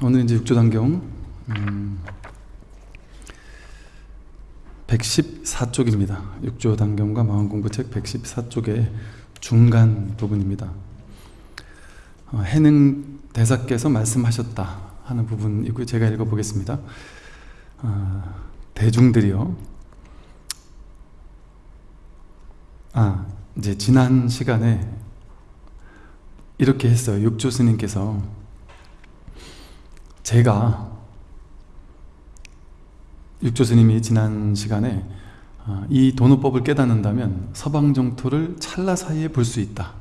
오늘 이제 육조단경 음, 114쪽입니다. 육조단경과 마음공부책 114쪽의 중간 부분입니다. 어, 해능 대사께서 말씀하셨다 하는 부분이고 제가 읽어보겠습니다. 어, 대중들이요. 아 이제 지난 시간에 이렇게 했어요. 육조 스님께서 제가 육조 스님이 지난 시간에 아, 이 도노법을 깨닫는다면 서방 정토를 찰나 사이에 볼 수 있다.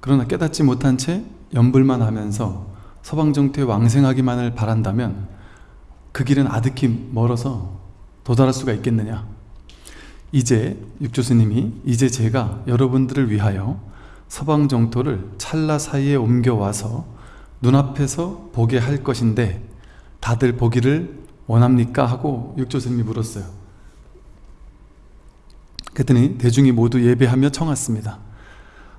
그러나 깨닫지 못한 채 연불만 하면서 서방 정토에 왕생하기만을 바란다면 그 길은 아득히 멀어서 도달할 수가 있겠느냐. 이제 육조 스님이 이제 제가 여러분들을 위하여 서방 정토를 찰나 사이에 옮겨와서 눈앞에서 보게 할 것인데 다들 보기를 원합니까? 하고 육조스님이 물었어요 그랬더니 대중이 모두 예배하며 청했습니다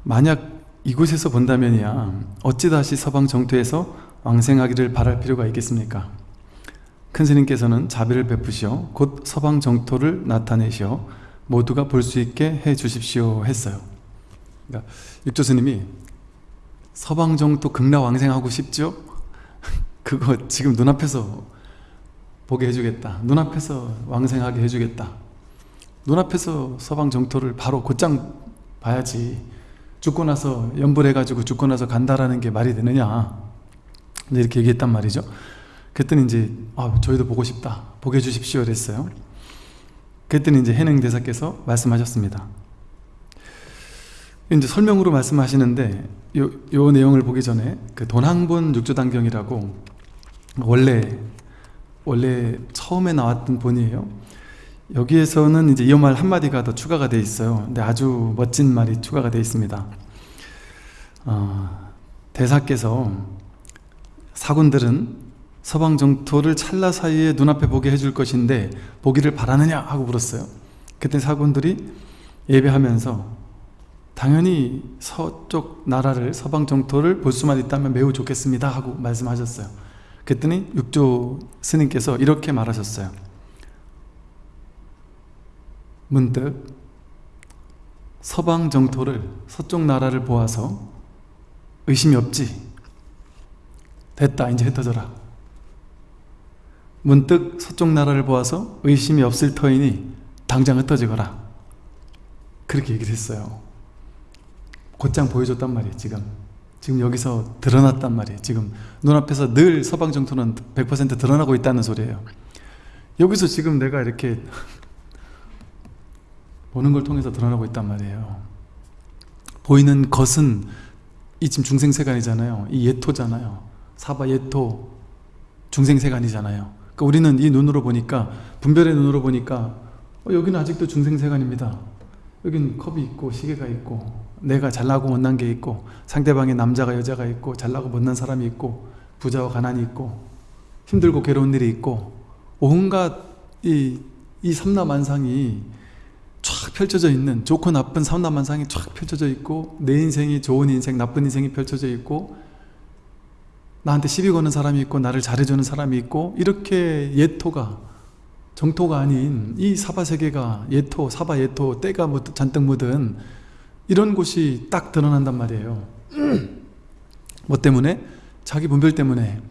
만약 이곳에서 본다면이야 어찌 다시 서방 정토에서 왕생하기를 바랄 필요가 있겠습니까? 큰 스님께서는 자비를 베푸시어 곧 서방 정토를 나타내시어 모두가 볼 수 있게 해 주십시오 했어요 그러니까 육조 스님이 서방정토 극락왕생하고 싶죠? 그거 지금 눈앞에서 보게 해주겠다. 눈앞에서 왕생하게 해주겠다. 눈앞에서 서방정토를 바로 곧장 봐야지. 죽고 나서 연불해가지고 죽고 나서 간다라는 게 말이 되느냐? 이렇게 얘기했단 말이죠. 그랬더니 이제 아, 저희도 보고 싶다. 보게 해주십시오. 그랬어요. 그랬더니 이제 해능 대사께서 말씀하셨습니다 이제 설명으로 말씀하시는데 요, 요 내용을 보기 전에 그 돈항본 육조단경이라고 원래 원래 처음에 나왔던 본이에요. 여기에서는 이제 이말 한마디가 더 추가가 되어 있어요. 근데 아주 멋진 말이 추가가 되어 있습니다. 어, 대사께서 사군들은 서방 정토를 찰나 사이에 눈앞에 보게 해줄 것인데 보기를 바라느냐 하고 물었어요. 그때 사군들이 예배하면서 당연히 서쪽 나라를 서방 정토를 볼 수만 있다면 매우 좋겠습니다 하고 말씀하셨어요. 그랬더니 육조 스님께서 이렇게 말하셨어요. 문득 서방 정토를 서쪽 나라를 보아서 의심이 없지. 됐다 이제 흩어져라. 문득 서쪽 나라를 보아서 의심이 없을 터이니 당장 흩어지거라. 그렇게 얘기를 했어요 곧장 보여줬단 말이에요 지금. 지금 여기서 드러났단 말이에요. 지금 눈앞에서 늘 서방 정토는 100% 드러나고 있다는 소리예요. 여기서 지금 내가 이렇게 보는 걸 통해서 드러나고 있단 말이에요. 보이는 것은 이 지금 중생세간이잖아요. 이 예토잖아요. 사바 예토 중생세간이잖아요. 그러니까 우리는 이 눈으로 보니까 분별의 눈으로 보니까 어, 여기는 아직도 중생세간입니다. 여기는 컵이 있고 시계가 있고 내가 잘나고 못난 게 있고 상대방의 남자가 여자가 있고 잘나고 못난 사람이 있고 부자와 가난이 있고 힘들고 괴로운 일이 있고 온갖 이, 이 삼라만상이 쫙 펼쳐져 있는 좋고 나쁜 삼라만상이 쫙 펼쳐져 있고 내 인생이 좋은 인생 나쁜 인생이 펼쳐져 있고 나한테 시비 거는 사람이 있고 나를 잘해주는 사람이 있고 이렇게 예토가 정토가 아닌 이 사바세계가 예토 사바 예토 때가 잔뜩 묻은 이런 곳이 딱 드러난단 말이에요. 뭐 때문에? 자기 분별 때문에.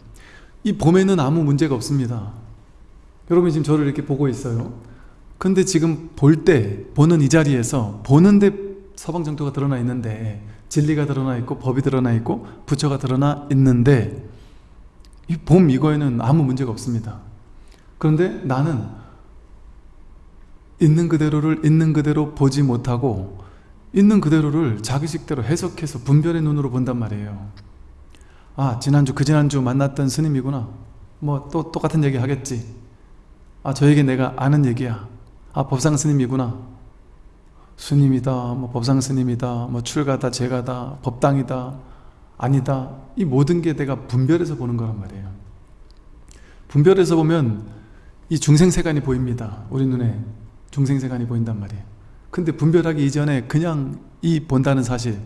이 봄에는 아무 문제가 없습니다. 여러분이 지금 저를 이렇게 보고 있어요. 근데 지금 볼 때 보는 이 자리에서 보는데 서방정토가 드러나 있는데 진리가 드러나 있고 법이 드러나 있고 부처가 드러나 있는데 이 봄 이거에는 아무 문제가 없습니다. 그런데 나는 있는 그대로를 있는 그대로 보지 못하고 있는 그대로를 자기식대로 해석해서 분별의 눈으로 본단 말이에요. 아 지난주 그 지난주 만났던 스님이구나. 뭐 또 똑같은 얘기 하겠지. 아 저에게 내가 아는 얘기야. 아 법상 스님이구나. 스님이다 뭐 법상 스님이다 뭐 출가다 제가다 법당이다 아니다. 이 모든 게 내가 분별해서 보는 거란 말이에요. 분별해서 보면 이 중생세간이 보입니다. 우리 눈에 중생세간이 보인단 말이에요 근데 분별하기 이전에 그냥 이 본다는 사실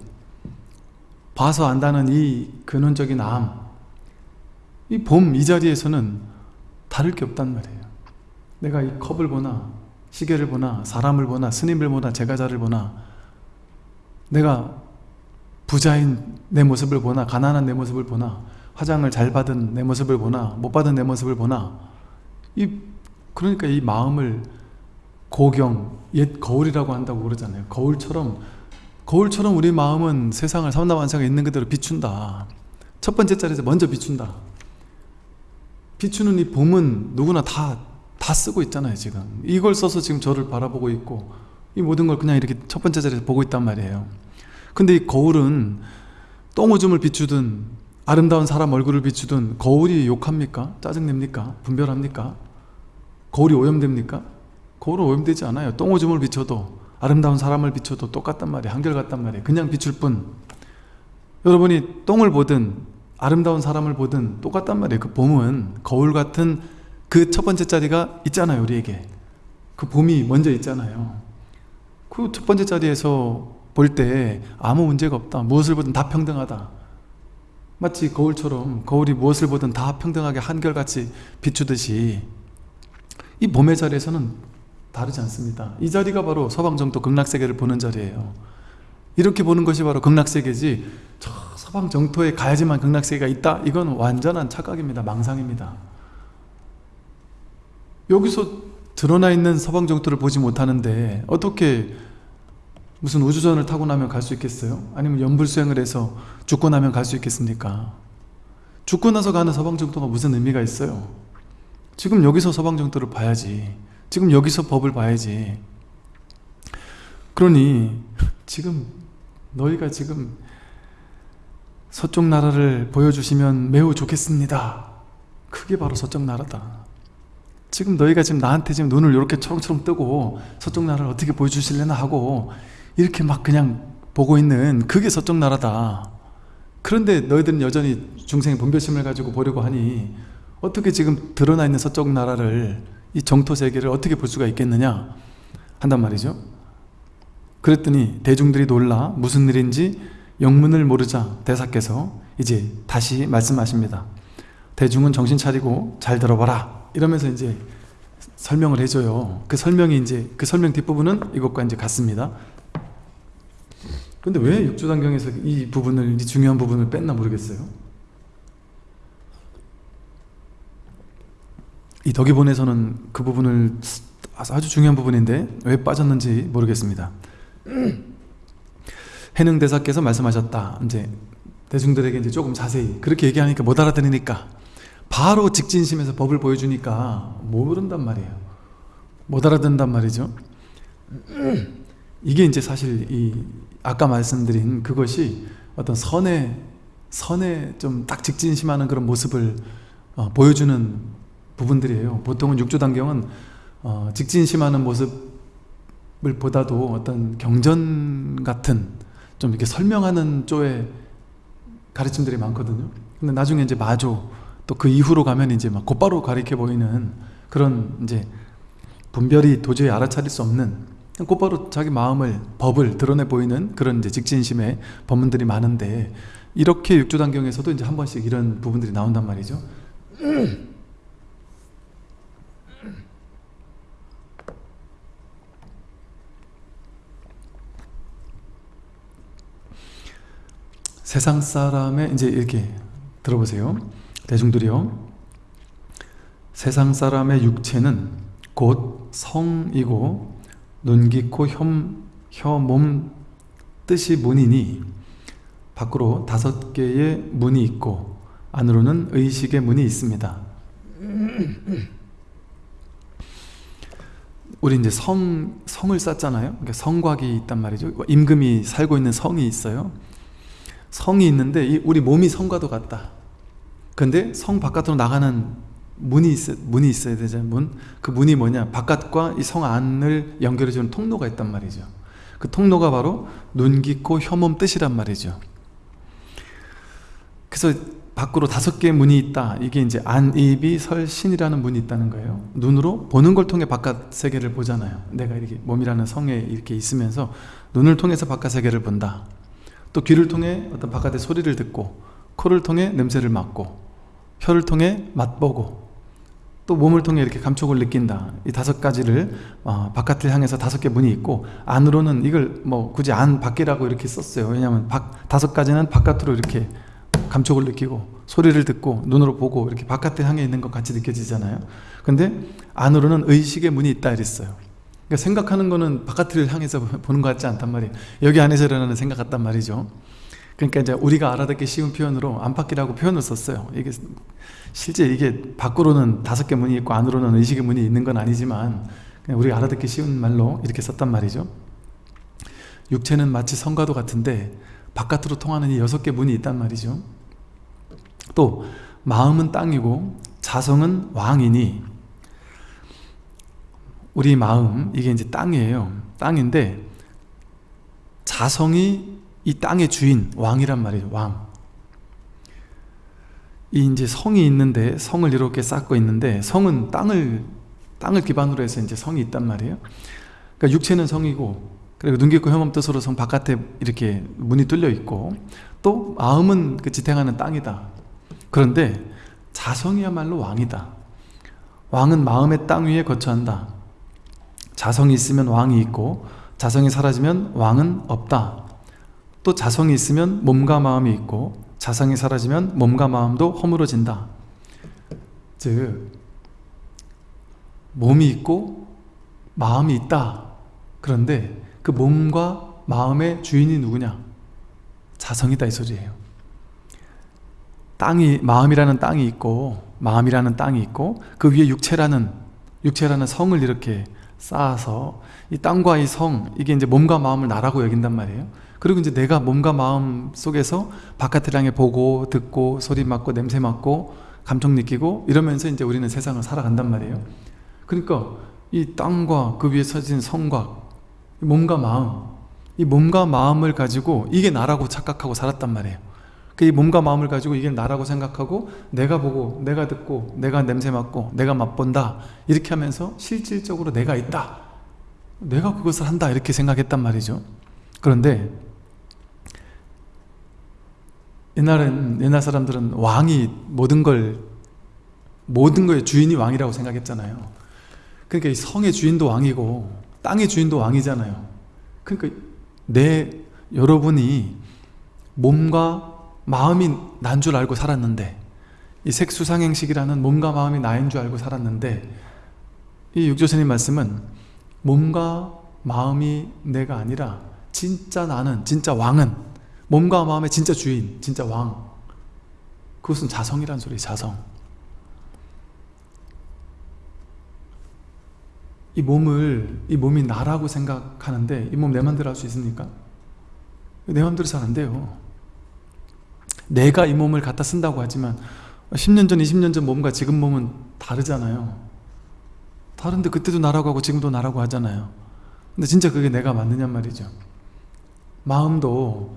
봐서 안다는 이 근원적인 암 이 봄 이 자리에서는 다를 게 없단 말이에요. 내가 이 컵을 보나 시계를 보나 사람을 보나 스님을 보나 제가자를 보나 내가 부자인 내 모습을 보나 가난한 내 모습을 보나 화장을 잘 받은 내 모습을 보나 못 받은 내 모습을 보나 이 그러니까 이 마음을 고경 옛 거울이라고 한다고 그러잖아요 거울처럼 거울처럼 우리 마음은 세상을 삼라만상에 있는 그대로 비춘다 첫 번째 자리에서 먼저 비춘다 비추는 이 봄은 누구나 다, 다 쓰고 있잖아요 지금 이걸 써서 지금 저를 바라보고 있고 이 모든 걸 그냥 이렇게 첫 번째 자리에서 보고 있단 말이에요 근데 이 거울은 똥오줌을 비추든 아름다운 사람 얼굴을 비추든 거울이 욕합니까? 짜증냅니까? 분별합니까? 거울이 오염됩니까? 거울은 오염되지 않아요. 똥오줌을 비춰도 아름다운 사람을 비춰도 똑같단 말이에요. 한결같단 말이에요. 그냥 비출 뿐. 여러분이 똥을 보든 아름다운 사람을 보든 똑같단 말이에요. 그 봄은 거울 같은 그 첫 번째 자리가 있잖아요 우리에게. 그 봄이 먼저 있잖아요. 그 첫 번째 자리에서 볼 때 아무 문제가 없다. 무엇을 보든 다 평등하다. 마치 거울처럼 거울이 무엇을 보든 다 평등하게 한결같이 비추듯이 이 봄의 자리에서는 다르지 않습니다 이 자리가 바로 서방정토 극락세계를 보는 자리예요 이렇게 보는 것이 바로 극락세계지 저 서방정토에 가야지만 극락세계가 있다 이건 완전한 착각입니다 망상입니다 여기서 드러나 있는 서방정토를 보지 못하는데 어떻게 무슨 우주선을 타고 나면 갈 수 있겠어요? 아니면 연불수행을 해서 죽고 나면 갈 수 있겠습니까? 죽고 나서 가는 서방정토가 무슨 의미가 있어요? 지금 여기서 서방정토를 봐야지 지금 여기서 법을 봐야지. 그러니 지금 너희가 지금 서쪽 나라를 보여주시면 매우 좋겠습니다. 그게 바로 서쪽 나라다. 지금 너희가 지금 나한테 지금 눈을 이렇게 초롱초롱 뜨고 서쪽 나라를 어떻게 보여주실래나 하고 이렇게 막 그냥 보고 있는 그게 서쪽 나라다. 그런데 너희들은 여전히 중생의 분별심을 가지고 보려고 하니 어떻게 지금 드러나 있는 서쪽 나라를 이 정토 세계를 어떻게 볼 수가 있겠느냐 한단 말이죠. 그랬더니 대중들이 놀라 무슨 일인지 영문을 모르자 대사께서 이제 다시 말씀하십니다. 대중은 정신 차리고 잘 들어봐라 이러면서 이제 설명을 해줘요. 그 설명이 이제 그 설명 뒷부분은 이것과 이제 같습니다. 근데 왜 육주단경에서 이 부분을 이 중요한 부분을 뺐나 모르겠어요 이 덕이본에서는 그 부분을 아주 중요한 부분인데 왜 빠졌는지 모르겠습니다. 해능 대사께서 말씀하셨다. 이제 대중들에게 이제 조금 자세히 그렇게 얘기하니까 못 알아들으니까 바로 직진심에서 법을 보여주니까 모른단 말이에요. 못 알아듣는단 말이죠. 이게 이제 사실 이 아까 말씀드린 그것이 어떤 선에 선에 좀 딱 직진심하는 그런 모습을 어, 보여주는 부분들이에요. 보통은 육조단경은 어, 직진심하는 모습을 보다도 어떤 경전 같은 좀 이렇게 설명하는 쪽의 가르침들이 많거든요. 근데 나중에 이제 마조 또 그 이후로 가면 이제 막 곧바로 가리켜 보이는 그런 이제 분별이 도저히 알아차릴 수 없는 곧바로 자기 마음을 법을 드러내 보이는 그런 이제 직진심의 법문들이 많은데 이렇게 육조단경에서도 이제 한 번씩 이런 부분들이 나온단 말이죠 세상 사람의 이제 이렇게 들어보세요. 대중들이요. 세상 사람의 육체는 곧 성이고 눈, 귀, 코, 혀, 혀, 몸 뜻이 문이니 밖으로 다섯 개의 문이 있고 안으로는 의식의 문이 있습니다. 우리 이제 성, 성을 쌓잖아요. 그러니까 성곽이 있단 말이죠. 임금이 살고 있는 성이 있어요. 성이 있는데 우리 몸이 성과도 같다. 근데 성 바깥으로 나가는 문이, 있어, 문이 있어야 되잖아요 문. 그 문이 뭐냐? 바깥과 이 성 안을 연결해 주는 통로가 있단 말이죠. 그 통로가 바로 눈, 귀, 코, 혀몸 뜻이란 말이죠. 그래서 밖으로 다섯 개의 문이 있다. 이게 이제 안 입이 설 신이라는 문이 있다는 거예요. 눈으로 보는 걸 통해 바깥 세계를 보잖아요. 내가 이렇게 몸이라는 성에 이렇게 있으면서 눈을 통해서 바깥 세계를 본다 또 귀를 통해 어떤 바깥의 소리를 듣고 코를 통해 냄새를 맡고 혀를 통해 맛보고 또 몸을 통해 이렇게 감촉을 느낀다. 이 다섯 가지를 어, 바깥을 향해서 다섯 개 문이 있고 안으로는 이걸 뭐 굳이 안 밖이라고 이렇게 썼어요. 왜냐하면 박, 다섯 가지는 바깥으로 이렇게 감촉을 느끼고 소리를 듣고 눈으로 보고 이렇게 바깥에 향해 있는 것 같이 느껴지잖아요. 근데 안으로는 의식의 문이 있다 이랬어요 그러니까 생각하는 거는 바깥을 향해서 보는 것 같지 않단 말이에요. 여기 안에서 일어나는 생각 같단 말이죠. 그러니까 이제 우리가 알아듣기 쉬운 표현으로 안팎이라고 표현을 썼어요. 이게 실제 이게 밖으로는 다섯 개 문이 있고 안으로는 의식의 문이 있는 건 아니지만 그냥 우리가 알아듣기 쉬운 말로 이렇게 썼단 말이죠. 육체는 마치 성과도 같은데 바깥으로 통하는 이 여섯 개 문이 있단 말이죠. 또 마음은 땅이고 자성은 왕이니 우리 마음 이게 이제 땅이에요 땅인데 자성이 이 땅의 주인 왕이란 말이에요 왕. 이 이제 성이 있는데 성을 이렇게 쌓고 있는데 성은 땅을 땅을 기반으로 해서 이제 성이 있단 말이에요. 그러니까 육체는 성이고 그리고 눈 깊고 혐험 뜻으로 성 바깥에 이렇게 문이 뚫려 있고 또 마음은 그 지탱하는 땅이다. 그런데 자성이야말로 왕이다. 왕은 마음의 땅 위에 거처한다. 자성이 있으면 왕이 있고 자성이 사라지면 왕은 없다. 또 자성이 있으면 몸과 마음이 있고 자성이 사라지면 몸과 마음도 허물어진다. 즉 몸이 있고 마음이 있다. 그런데 그 몸과 마음의 주인이 누구냐? 자성이다 이 소리예요. 땅이 마음이라는 땅이 있고 마음이라는 땅이 있고 그 위에 육체라는 육체라는 성을 이렇게 쌓아서 이 땅과 이 성 이게 이제 몸과 마음을 나라고 여긴단 말이에요. 그리고 이제 내가 몸과 마음 속에서 바깥을 향해 보고 듣고 소리 맡고 냄새 맡고 감정 느끼고 이러면서 이제 우리는 세상을 살아간단 말이에요. 그러니까 이 땅과 그 위에 서진 성과 몸과 마음 이 몸과 마음을 가지고 이게 나라고 착각하고 살았단 말이에요. 그이 몸과 마음을 가지고 이게 나라고 생각하고 내가 보고 내가 듣고 내가 냄새 맡고 내가 맛본다. 이렇게 하면서 실질적으로 내가 있다. 내가 그것을 한다. 이렇게 생각했단 말이죠. 그런데 옛날엔 옛날 사람들은 왕이 모든 걸 모든 거의 주인이 왕이라고 생각했잖아요. 그러니까 이 성의 주인도 왕이고 땅의 주인도 왕이잖아요. 그러니까 내 여러분이 몸과 마음이 난 줄 알고 살았는데 이 색수상행식이라는 몸과 마음이 나인 줄 알고 살았는데 이 육조스님 말씀은 몸과 마음이 내가 아니라 진짜 나는 진짜 왕은 몸과 마음의 진짜 주인 진짜 왕. 그것은 자성이란 소리 자성. 이 몸을 이 몸이 나라고 생각하는데 이 몸 내 맘대로 할 수 있습니까? 내 맘대로 돼요 내가 이 몸을 갖다 쓴다고 하지만 10년 전, 20년 전 몸과 지금 몸은 다르잖아요. 다른데 그때도 나라고 하고 지금도 나라고 하잖아요. 근데 진짜 그게 내가 맞느냐 말이죠. 마음도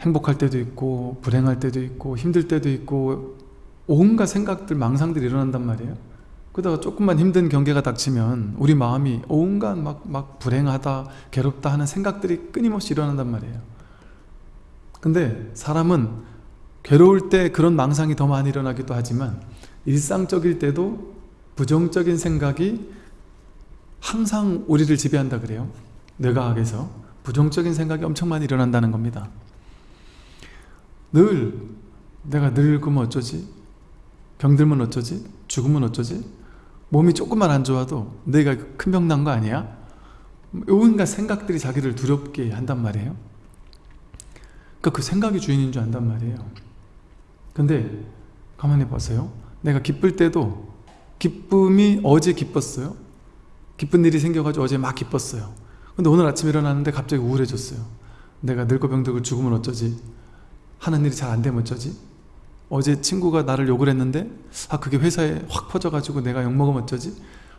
행복할 때도 있고 불행할 때도 있고 힘들 때도 있고 온갖 생각들, 망상들이 일어난단 말이에요. 그러다가 조금만 힘든 경계가 닥치면 우리 마음이 온갖 막, 막 불행하다, 괴롭다 하는 생각들이 끊임없이 일어난단 말이에요 근데 사람은 괴로울 때 그런 망상이 더 많이 일어나기도 하지만 일상적일 때도 부정적인 생각이 항상 우리를 지배한다 그래요 뇌과학에서 부정적인 생각이 엄청 많이 일어난다는 겁니다 늘 내가 늙으면 어쩌지? 병들면 어쩌지? 죽으면 어쩌지? 몸이 조금만 안 좋아도 내가 큰 병 난 거 아니야? 온갖 생각들이 자기를 두렵게 한단 말이에요 그러니까 그 생각이 주인인 줄 안단 말이에요. 근데 가만히 보세요. 내가 기쁠 때도 기쁨이 어제 기뻤어요. 기쁜 일이 생겨가지고 어제 막 기뻤어요. 근데 오늘 아침에 일어났는데 갑자기 우울해졌어요. 내가 늙고 병들고 죽으면 어쩌지? 하는 일이 잘 안 되면 어쩌지? 어제 친구가 나를 욕을 했는데 아 그게 회사에 확 퍼져가지고 내가 욕먹으면 어쩌지?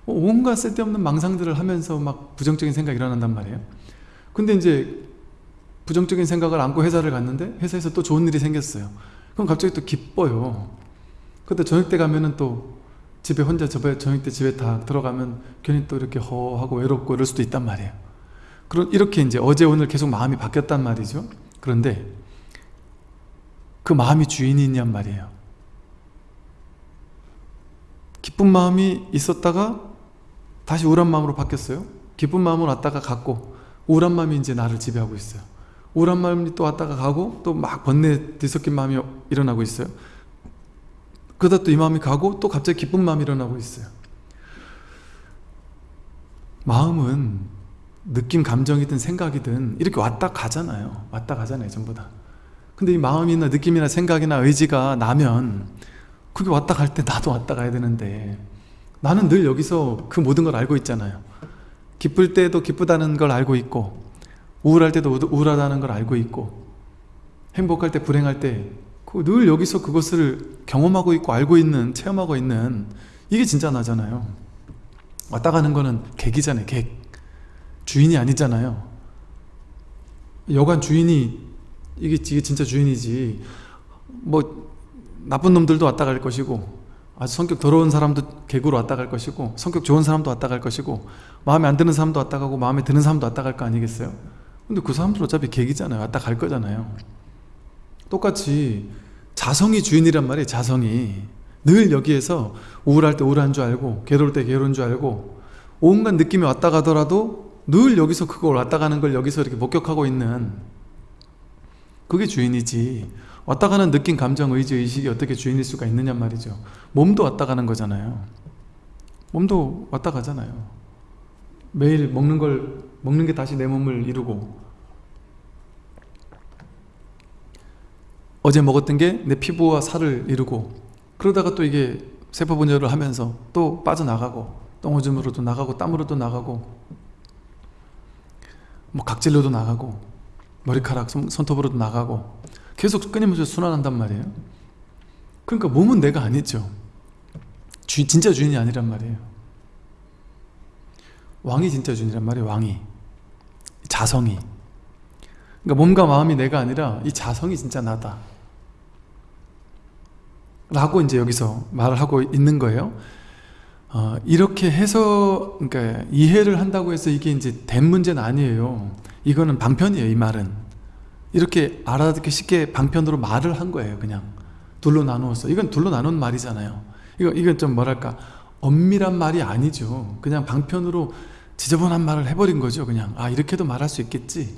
뭐 온갖 쓸데없는 망상들을 하면서 막 부정적인 생각이 일어난단 말이에요. 근데 이제 부정적인 생각을 안고 회사를 갔는데 회사에서 또 좋은 일이 생겼어요. 그럼 갑자기 또 기뻐요. 근데 저녁 때 가면은 또 집에 혼자 저녁 때 집에 다 들어가면 괜히 또 이렇게 허하고 외롭고 이럴 수도 있단 말이에요. 그런 이렇게 이제 어제 오늘 계속 마음이 바뀌었단 말이죠. 그런데 그 마음이 주인이냔 말이에요. 기쁜 마음이 있었다가 다시 우울한 마음으로 바뀌었어요. 기쁜 마음으로 왔다가 갔고 우울한 마음이 이제 나를 지배하고 있어요 우울한 마음이 또 왔다가 가고 또 막 번뇌 뒤섞인 마음이 일어나고 있어요. 그러다 또 이 마음이 가고 또 갑자기 기쁜 마음이 일어나고 있어요. 마음은 느낌, 감정이든 생각이든 이렇게 왔다 가잖아요. 왔다 가잖아요 전부 다. 근데 이 마음이나 느낌이나 생각이나 의지가 나면 그게 왔다 갈 때 나도 왔다 가야 되는데 나는 늘 여기서 그 모든 걸 알고 있잖아요. 기쁠 때도 기쁘다는 걸 알고 있고 우울할 때도 우울하다는 걸 알고 있고 행복할 때 불행할 때 늘 여기서 그것을 경험하고 있고 알고 있는 체험하고 있는 이게 진짜 나잖아요. 왔다 가는 거는 객이잖아요 객. 주인이 아니잖아요. 여관 주인이 이게, 이게 진짜 주인이지. 뭐 나쁜 놈들도 왔다 갈 것이고 아주 성격 더러운 사람도 객으로 왔다 갈 것이고 성격 좋은 사람도 왔다 갈 것이고 마음에 안 드는 사람도 왔다 가고 마음에 드는 사람도 왔다 갈 거 아니겠어요? 근데 그 사람들 어차피 객이잖아요. 왔다 갈 거잖아요. 똑같이 자성이 주인이란 말이에요 자성이. 늘 여기에서 우울할 때 우울한 줄 알고 괴로울 때 괴로운 줄 알고 온갖 느낌이 왔다 가더라도 늘 여기서 그걸 왔다 가는 걸 여기서 이렇게 목격하고 있는 그게 주인이지. 왔다 가는 느낌, 감정, 의지, 의식이 어떻게 주인일 수가 있느냐 말이죠. 몸도 왔다 가는 거잖아요. 몸도 왔다 가잖아요. 매일 먹는 걸 먹는 게 다시 내 몸을 이루고 어제 먹었던 게 내 피부와 살을 이루고 그러다가 또 이게 세포 분열을 하면서 또 빠져나가고 똥오줌으로도 나가고 땀으로도 나가고 뭐 각질로도 나가고 머리카락, 손 톱으로도 나가고 계속 끊임없이 순환한단 말이에요. 그러니까 몸은 내가 아니죠. 주, 진짜 주인이 아니란 말이에요. 왕이 진짜 주인이란 말이에요 왕이 자성이. 그러니까 몸과 마음이 내가 아니라 이 자성이 진짜 나다. 라고 이제 여기서 말을 하고 있는 거예요. 어, 이렇게 해서 그러니까 이해를 한다고 해서 이게 이제 된 문제는 아니에요. 이거는 방편이에요 이 말은. 이렇게 알아듣기 쉽게 방편으로 말을 한 거예요 그냥. 둘로 나누었어 이건 둘로 나눈 말이잖아요. 이거, 이건 좀 뭐랄까 엄밀한 말이 아니죠. 그냥 방편으로 지저분한 말을 해버린 거죠. 그냥 아 이렇게도 말할 수 있겠지?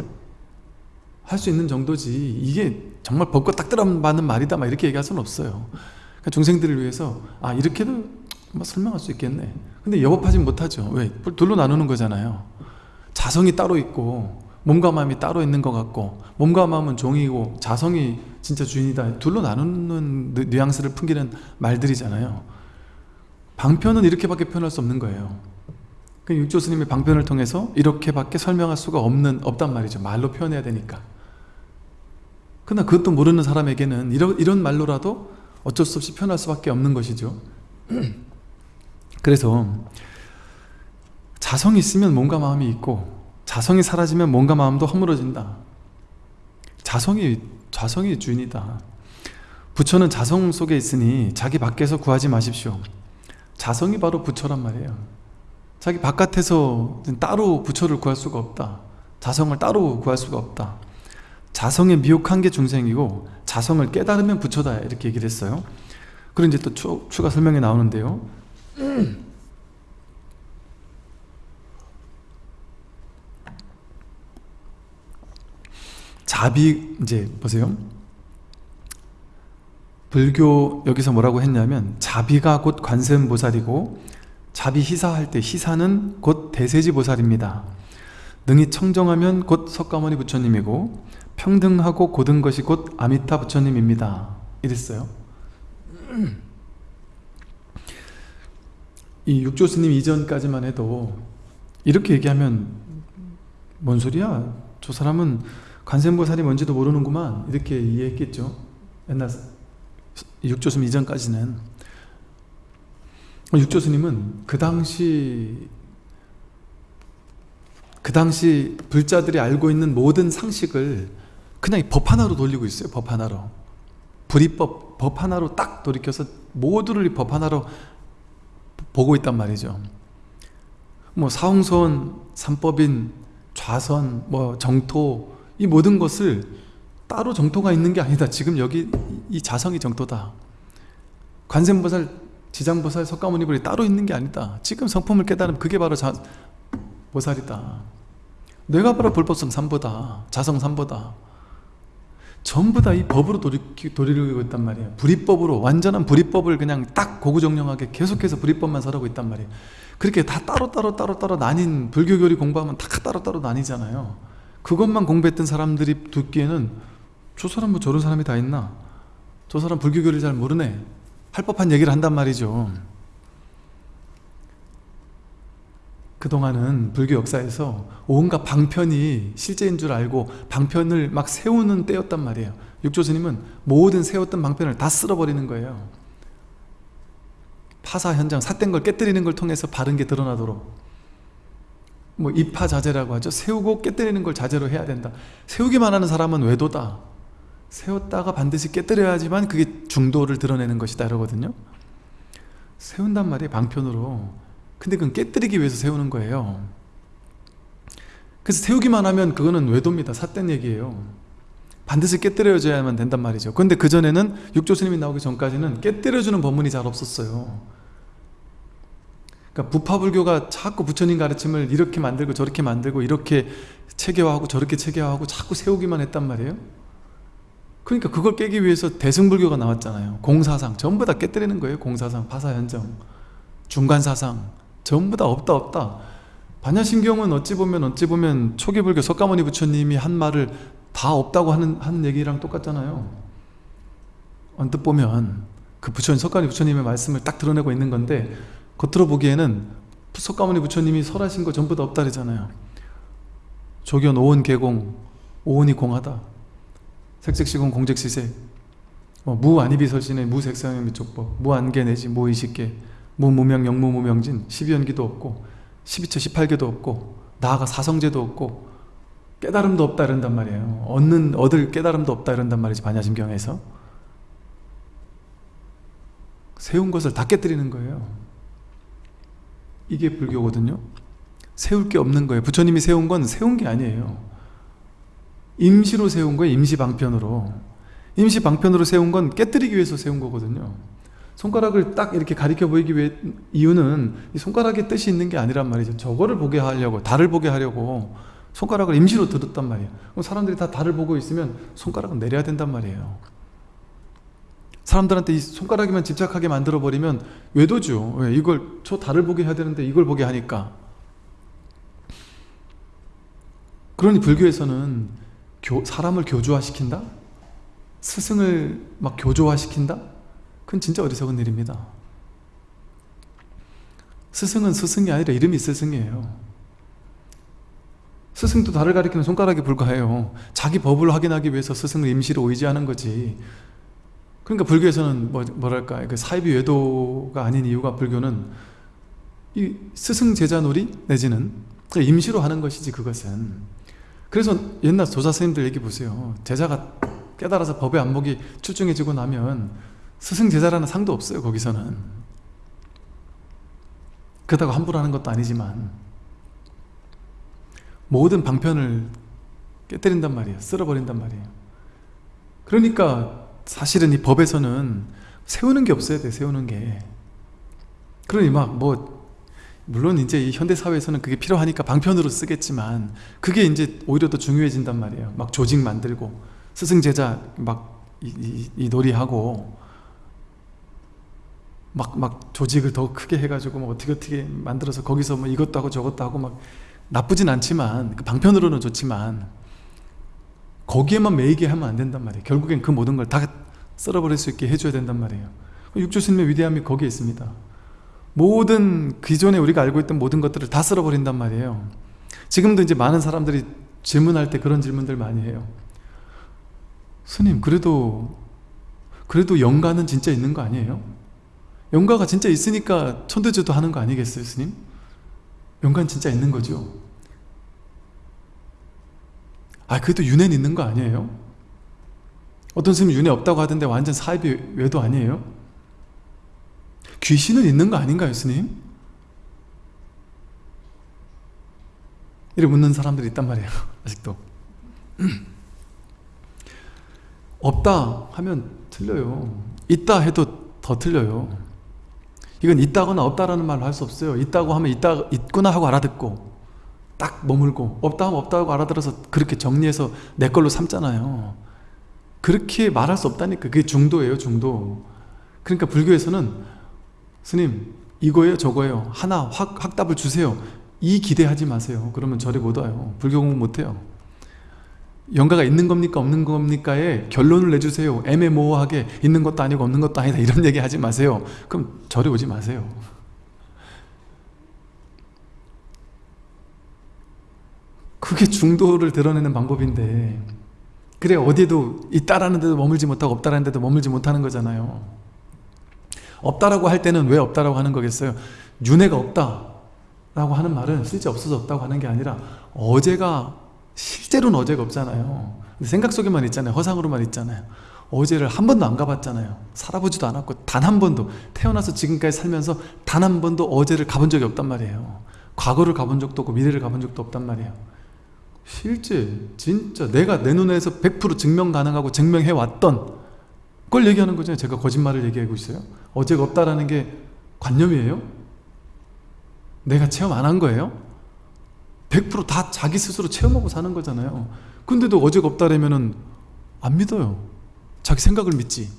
할 수 있는 정도지. 이게 정말 법과 딱 들어맞는 말이다. 막 이렇게 얘기할 수는 없어요. 그러니까 중생들을 위해서 아 이렇게도 뭐 설명할 수 있겠네. 근데 여법하지 못하죠. 왜? 둘로 나누는 거잖아요. 자성이 따로 있고 몸과 마음이 따로 있는 것 같고 몸과 마음은 종이고 자성이 진짜 주인이다. 둘로 나누는 뉘앙스를 풍기는 말들이잖아요. 방편은 이렇게밖에 표현할 수 없는 거예요. 그 육조 스님의 방편을 통해서 이렇게밖에 설명할 수가 없는 없단 말이죠. 말로 표현해야 되니까. 그러나 그것도 모르는 사람에게는 이런, 이런 말로라도 어쩔 수 없이 표현할 수밖에 없는 것이죠. 그래서 자성이 있으면 몸과 마음이 있고 자성이 사라지면 몸과 마음도 허물어진다. 자성이 자성이 주인이다. 부처는 자성 속에 있으니 자기 밖에서 구하지 마십시오. 자성이 바로 부처란 말이에요 자기 바깥에서 따로 부처를 구할 수가 없다. 자성을 따로 구할 수가 없다. 자성에 미혹한 게 중생이고 자성을 깨달으면 부처다. 이렇게 얘기를 했어요. 그리고 이제 또 추, 추가 설명이 나오는데요. 자비 이제 보세요. 불교 여기서 뭐라고 했냐면 자비가 곧 관세음보살이고 자비 희사할 때 희사는 곧 대세지보살입니다. 능히 청정하면 곧 석가모니 부처님이고 평등하고 고든 것이 곧 아미타 부처님입니다. 이랬어요. 이 육조스님 이전까지만 해도 이렇게 얘기하면 뭔 소리야? 저 사람은 관세음보살이 뭔지도 모르는구만. 이렇게 이해했겠죠? 옛날 육조스님 이전까지는 육조스님은 그 당시 그 당시 불자들이 알고 있는 모든 상식을 그냥 법 하나로 돌리고 있어요 법 하나로. 불이법 법 하나로 딱 돌이켜서 모두를 법 하나로 보고 있단 말이죠. 뭐 사홍선, 삼법인, 좌선, 뭐 정토 이 모든 것을 따로 정토가 있는 게 아니다. 지금 여기 이 자성이 정토다. 관세음보살 지장보살 석가모니불이 따로 있는 게 아니다. 지금 성품을 깨달으면 그게 바로 자, 보살이다. 내가 바로 불법성 삼보다 자성 삼보다. 전부 다 이 법으로 돌이, 돌이키고 있단 말이에요. 불이법으로 완전한 불이법을 그냥 딱 고구정령하게 계속해서 불이법만 설하고 있단 말이에요. 그렇게 다 따로따로 따로따로 나뉜 불교교리 공부하면 다 따로 따로 나뉘잖아요. 그것만 공부했던 사람들이 듣기에는 저 사람 뭐 저런 사람이 다 있나? 저 사람 불교교리 잘 모르네 할 법한 얘기를 한단 말이죠. 그동안은 불교 역사에서 온갖 방편이 실제인 줄 알고 방편을 막 세우는 때였단 말이에요. 육조스님은 모든 세웠던 방편을 다 쓸어버리는 거예요. 파사 현장, 삿된 걸 깨뜨리는 걸 통해서 바른 게 드러나도록. 뭐 입파자재라고 하죠. 세우고 깨뜨리는 걸 자재로 해야 된다. 세우기만 하는 사람은 외도다 세웠다가 반드시 깨뜨려야지만 그게 중도를 드러내는 것이다 이러거든요. 세운단 말이에요 방편으로. 근데 그건 깨뜨리기 위해서 세우는 거예요. 그래서 세우기만 하면 그거는 외도입니다. 삿된 얘기예요. 반드시 깨뜨려줘야만 된단 말이죠. 근데 그전에는 육조스님이 나오기 전까지는 깨뜨려주는 법문이 잘 없었어요. 그러니까 부파불교가 자꾸 부처님 가르침을 이렇게 만들고 저렇게 만들고 이렇게 체계화하고 저렇게 체계화하고 자꾸 세우기만 했단 말이에요 그러니까 그걸 깨기 위해서 대승불교가 나왔잖아요. 공사상 전부 다 깨뜨리는 거예요 공사상, 파사현정. 중간사상 전부 다 없다 없다. 반야심경은 어찌 보면 어찌 보면 초기불교 석가모니 부처님이 한 말을 다 없다고 하는, 하는 얘기랑 똑같잖아요. 언뜻 보면 그 부처님 석가모니 부처님의 말씀을 딱 드러내고 있는 건데 겉으로 보기에는 석가모니 부처님이 설하신 거 전부 다 없다 그러잖아요. 조견 오온 개공 오온이 공하다 색색시공 공적시색. 뭐 무안이비설신의 무색상의 미촉법 무안개 내지 무의식계 무무명 영무무명진 12연기도 없고 12처 18개도 없고 나아가 사성제도 없고 깨달음도 없다 이런단 말이에요. 얻는 얻을 깨달음도 없다 이런단 말이지 반야심경에서. 세운 것을 다 깨뜨리는 거예요. 이게 불교거든요. 세울 게 없는 거예요. 부처님이 세운 건 세운 게 아니에요 임시로 세운 거예요 임시방편으로. 임시방편으로 세운 건 깨뜨리기 위해서 세운 거거든요. 손가락을 딱 이렇게 가리켜 보이기 위해 이유는 이 손가락의 뜻이 있는 게 아니란 말이죠. 저거를 보게 하려고 달을 보게 하려고 손가락을 임시로 들었단 말이에요. 그럼 사람들이 다 달을 보고 있으면 손가락은 내려야 된단 말이에요. 사람들한테 이 손가락에만 집착하게 만들어 버리면 외도죠. 왜? 이걸 저 달을 보게 해야 되는데 이걸 보게 하니까. 그러니 불교에서는 교, 사람을 교조화시킨다? 스승을 막 교조화시킨다? 그건 진짜 어리석은 일입니다. 스승은 스승이 아니라 이름이 스승이에요. 스승도 달을 가리키는 손가락에 불과해요. 자기 법을 확인하기 위해서 스승을 임시로 의지하는 거지. 그러니까 불교에서는 뭐, 뭐랄까 그 사이비 외도가 아닌 이유가 불교는 이 스승 제자 놀이 내지는 임시로 하는 것이지 그것은 그래서 옛날 조사 스님들 얘기 보세요. 제자가 깨달아서 법의 안목이 출중해지고 나면 스승 제자라는 상도 없어요 거기서는. 그렇다고 함부로 하는 것도 아니지만 모든 방편을 깨뜨린단 말이에요. 쓸어버린단 말이에요. 그러니까 사실은 이 법에서는 세우는 게 없어야 돼 세우는 게. 그러니 막 뭐 물론 이제 이 현대 사회에서는 그게 필요하니까 방편으로 쓰겠지만 그게 이제 오히려 더 중요해진단 말이에요. 막 조직 만들고 스승 제자 막 이, 이, 이 놀이하고 막, 막 조직을 더 크게 해가지고 뭐 어떻게 어떻게 만들어서 거기서 뭐 이것도 하고 저것도 하고 막 나쁘진 않지만 그 방편으로는 좋지만 거기에만 매이게 하면 안 된단 말이에요. 결국엔 그 모든 걸 다 썰어버릴 수 있게 해줘야 된단 말이에요. 육조스님의 위대함이 거기에 있습니다 모든 기존에 우리가 알고 있던 모든 것들을 다 썰어버린단 말이에요 지금도 이제 많은 사람들이 질문할 때 그런 질문들 많이 해요 스님 그래도 그래도 영가는 진짜 있는 거 아니에요? 영가가 진짜 있으니까 천도제도 하는 거 아니겠어요 스님? 영가는 진짜 있는 거죠 아 그래도 윤회는 있는 거 아니에요? 어떤 스님은 윤회 없다고 하던데 완전 사입이 외도 아니에요? 귀신은 있는 거 아닌가요 스님? 이래 묻는 사람들이 있단 말이에요 아직도. 없다 하면 틀려요. 있다 해도 더 틀려요. 이건 있다거나 없다라는 말로 할수 없어요. 있다고 하면 있다, 있구나 하고 알아듣고 딱 머물고 없다 하면 없다고 알아들어서 그렇게 정리해서 내 걸로 삼잖아요. 그렇게 말할 수 없다니까. 그게 중도예요 중도. 그러니까 불교에서는 스님 이거예요 저거예요. 하나 확, 확답을 주세요. 이 기대하지 마세요. 그러면 절에 못 와요. 불교 공부 못해요. 영가가 있는 겁니까 없는 겁니까에 결론을 내주세요. 애매모호하게 있는 것도 아니고 없는 것도 아니다. 이런 얘기 하지 마세요. 그럼 절에 오지 마세요. 그게 중도를 드러내는 방법인데 그래 어디에도 있다라는 데도 머물지 못하고 없다라는 데도 머물지 못하는 거잖아요 없다라고 할 때는 왜 없다라고 하는 거겠어요? 윤회가 없다라고 하는 말은 실제 없어서 없다고 하는 게 아니라 어제가 실제로는 어제가 없잖아요. 생각 속에만 있잖아요. 허상으로만 있잖아요. 어제를 한 번도 안 가봤잖아요. 살아보지도 않았고 단 한 번도 태어나서 지금까지 살면서 단 한 번도 어제를 가본 적이 없단 말이에요. 과거를 가본 적도 없고 미래를 가본 적도 없단 말이에요. 실제 진짜 내가 내 눈에서 100% 증명 가능하고 증명해왔던 그걸 얘기하는 거잖아요. 제가 거짓말을 얘기하고 있어요. 어제가 없다라는 게 관념이에요? 내가 체험 안 한 거예요? 100%다 자기 스스로 체험하고 사는 거잖아요. 근데도 어제가 없다라면 안 믿어요. 자기 생각을 믿지.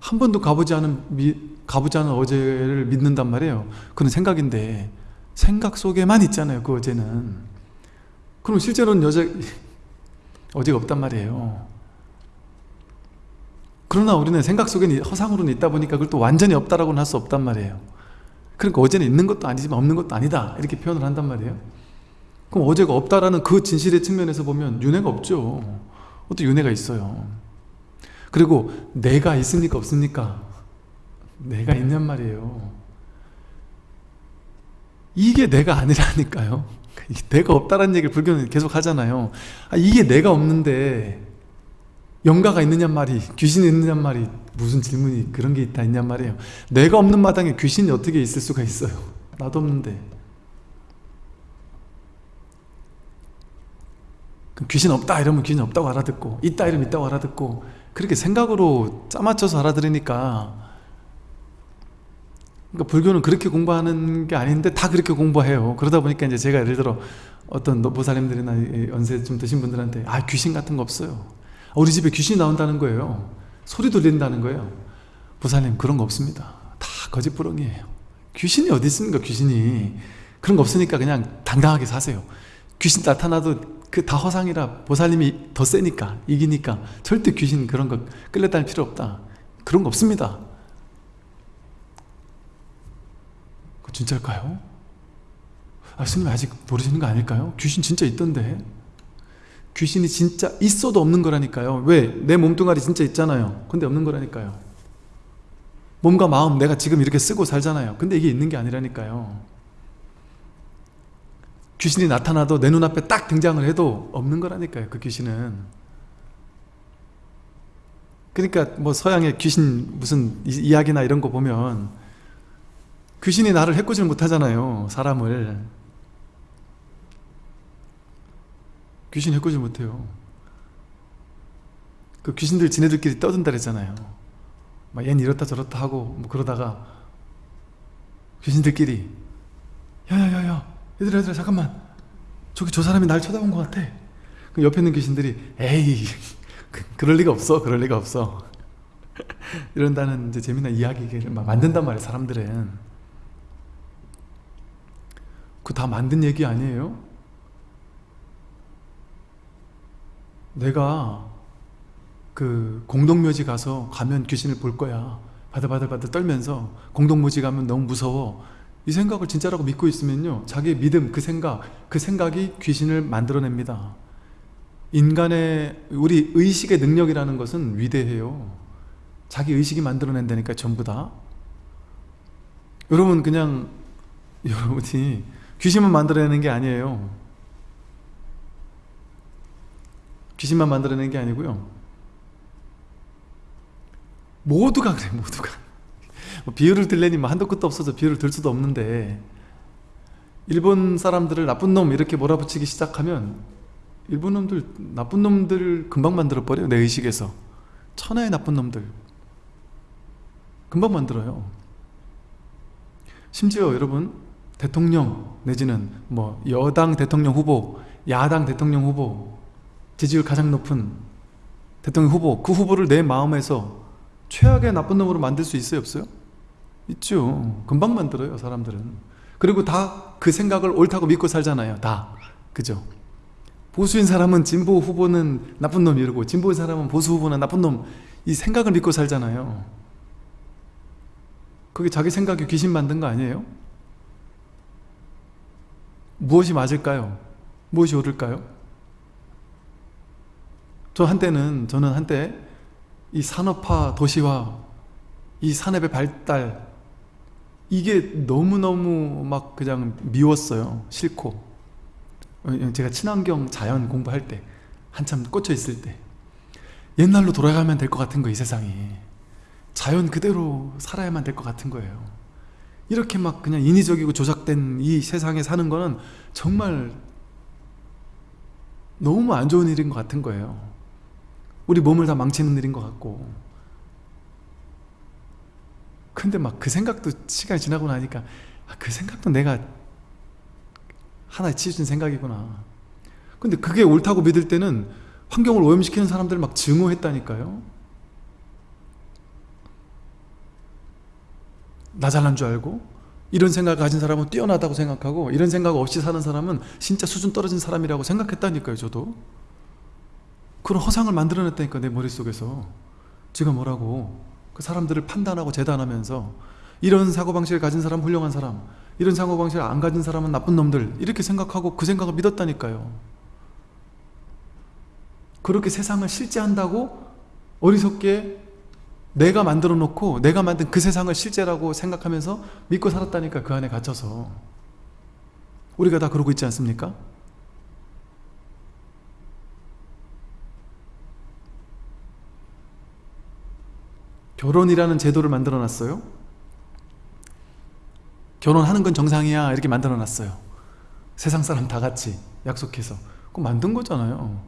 한 번도 가보지 않은 미, 가보지 않은 어제를 믿는단 말이에요. 그건 생각인데 생각 속에만 있잖아요 그 어제는. 그럼 실제로는 여자 어제가 없단 말이에요 그러나 우리는 생각 속에 허상으로는 있다 보니까 그걸 또 완전히 없다라고는 할 수 없단 말이에요. 그러니까 어제는 있는 것도 아니지만 없는 것도 아니다. 이렇게 표현을 한단 말이에요. 그럼 어제가 없다라는 그 진실의 측면에서 보면 윤회가 없죠. 어떻게 윤회가 있어요. 그리고 내가 있습니까 없습니까? 내가 있냔 말이에요. 이게 내가 아니라니까요. 내가 없다라는 얘기를 불교는 계속 하잖아요. 아, 이게 내가 없는데 영가가 있느냐 말이 귀신이 있느냐 말이 무슨 질문이 그런 게 있다 있냔 말이에요. 내가 없는 마당에 귀신이 어떻게 있을 수가 있어요? 나도 없는데. 귀신 없다 이러면 귀신 없다고 알아듣고 있다 이러면 있다고 알아듣고 그렇게 생각으로 짜맞춰서 알아들으니까. 그러니까 불교는 그렇게 공부하는 게 아닌데 다 그렇게 공부해요. 그러다 보니까 이제 제가 예를 들어 어떤 노보살님들이나 연세 좀 드신 분들한테 아 귀신 같은 거 없어요 우리 집에 귀신이 나온다는 거예요. 소리 들린다는 거예요. 보살님 그런 거 없습니다. 다 거짓부렁이에요. 귀신이 어디 있습니까 귀신이? 그런 거 없으니까 그냥 당당하게 사세요. 귀신 나타나도 그 다 허상이라 보살님이 더 세니까 이기니까 절대 귀신 그런 거 끌려다닐 필요 없다. 그런 거 없습니다. 진짜일까요? 아 스님 아직 모르시는 거 아닐까요? 귀신 진짜 있던데 귀신이 진짜 있어도 없는 거라니까요. 왜? 내 몸뚱아리 진짜 있잖아요. 근데 없는 거라니까요. 몸과 마음 내가 지금 이렇게 쓰고 살잖아요. 근데 이게 있는 게 아니라니까요. 귀신이 나타나도 내 눈앞에 딱 등장을 해도 없는 거라니까요 그 귀신은. 그러니까 뭐 서양의 귀신 무슨 이야기나 이런 거 보면 귀신이 나를 해코지를 못하잖아요 사람을 귀신 해코지 못해요. 그 귀신들 지네들끼리 떠든다 그랬잖아요. 막 얘는 이렇다 저렇다 하고 뭐 그러다가 귀신들끼리 야야야야 얘들아 얘들아 잠깐만. 저기 저 사람이 날 쳐다본 것 같아. 그 옆에 있는 귀신들이 에이 그, 그럴 리가 없어 그럴 리가 없어. 이런다는 이제 재미난 이야기를 막 만든단 말이에요 사람들은. 그 다 만든 얘기 아니에요? 내가 그 공동묘지 가서 가면 귀신을 볼 거야. 바들바들바들 떨면서 공동묘지 가면 너무 무서워. 이 생각을 진짜라고 믿고 있으면요 자기의 믿음, 그 생각, 그 생각이 귀신을 만들어냅니다. 인간의 우리 의식의 능력이라는 것은 위대해요. 자기 의식이 만들어낸다니까 전부 다. 여러분 그냥 여러분이 귀신만 만들어내는 게 아니에요 귀신만 만들어내는 게 아니고요. 모두가 그래 모두가. 뭐 비유를 들려니 뭐 한도 끝도 없어서 비유를 들 수도 없는데 일본 사람들을 나쁜 놈 이렇게 몰아붙이기 시작하면 일본 놈들 나쁜 놈들 금방 만들어 버려요 내 의식에서. 천하의 나쁜 놈들. 금방 만들어요. 심지어 여러분 대통령 내지는 뭐 여당 대통령 후보 야당 대통령 후보 지지율 가장 높은 대통령 후보 그 후보를 내 마음에서 최악의 나쁜 놈으로 만들 수 있어요 없어요? 있죠 금방 만들어요 사람들은 그리고 다 그 생각을 옳다고 믿고 살잖아요 다 그죠? 보수인 사람은 진보 후보는 나쁜 놈 이러고 진보인 사람은 보수 후보는 나쁜 놈 이 생각을 믿고 살잖아요 그게 자기 생각에 귀신 만든 거 아니에요? 무엇이 맞을까요? 무엇이 옳을까요? 저 한때는 저는 한때 이 산업화 도시화 이 산업의 발달 이게 너무너무 막 그냥 미웠어요 싫고. 제가 친환경 자연 공부할 때 한참 꽂혀 있을 때. 옛날로 돌아가면 될 것 같은 거이 세상이. 자연 그대로 살아야만 될 것 같은 거예요. 이렇게 막 그냥 인위적이고 조작된 이 세상에 사는 거는 정말 너무 안 좋은 일인 것 같은 거예요 우리 몸을 다 망치는 일인 것 같고. 근데 막 그 생각도 시간이 지나고 나니까 아, 그 생각도 내가 하나의 치우친 생각이구나. 근데 그게 옳다고 믿을 때는 환경을 오염시키는 사람들을 막 증오했다니까요. 나 잘난 줄 알고 이런 생각을 가진 사람은 뛰어나다고 생각하고 이런 생각 없이 사는 사람은 진짜 수준 떨어진 사람이라고 생각했다니까요 저도 그런 허상을 만들어냈다니까 내 머릿속에서. 제가 뭐라고. 그 사람들을 판단하고 재단하면서 이런 사고방식을 가진 사람 훌륭한 사람 이런 사고방식을 안 가진 사람은 나쁜 놈들 이렇게 생각하고 그 생각을 믿었다니까요. 그렇게 세상을 실제한다고 어리석게 내가 만들어 놓고 내가 만든 그 세상을 실제라고 생각하면서 믿고 살았다니까 그 안에 갇혀서. 우리가 다 그러고 있지 않습니까? 결혼이라는 제도를 만들어 놨어요? 결혼하는 건 정상이야 이렇게 만들어 놨어요. 세상 사람 다 같이 약속해서. 그거 만든 거잖아요.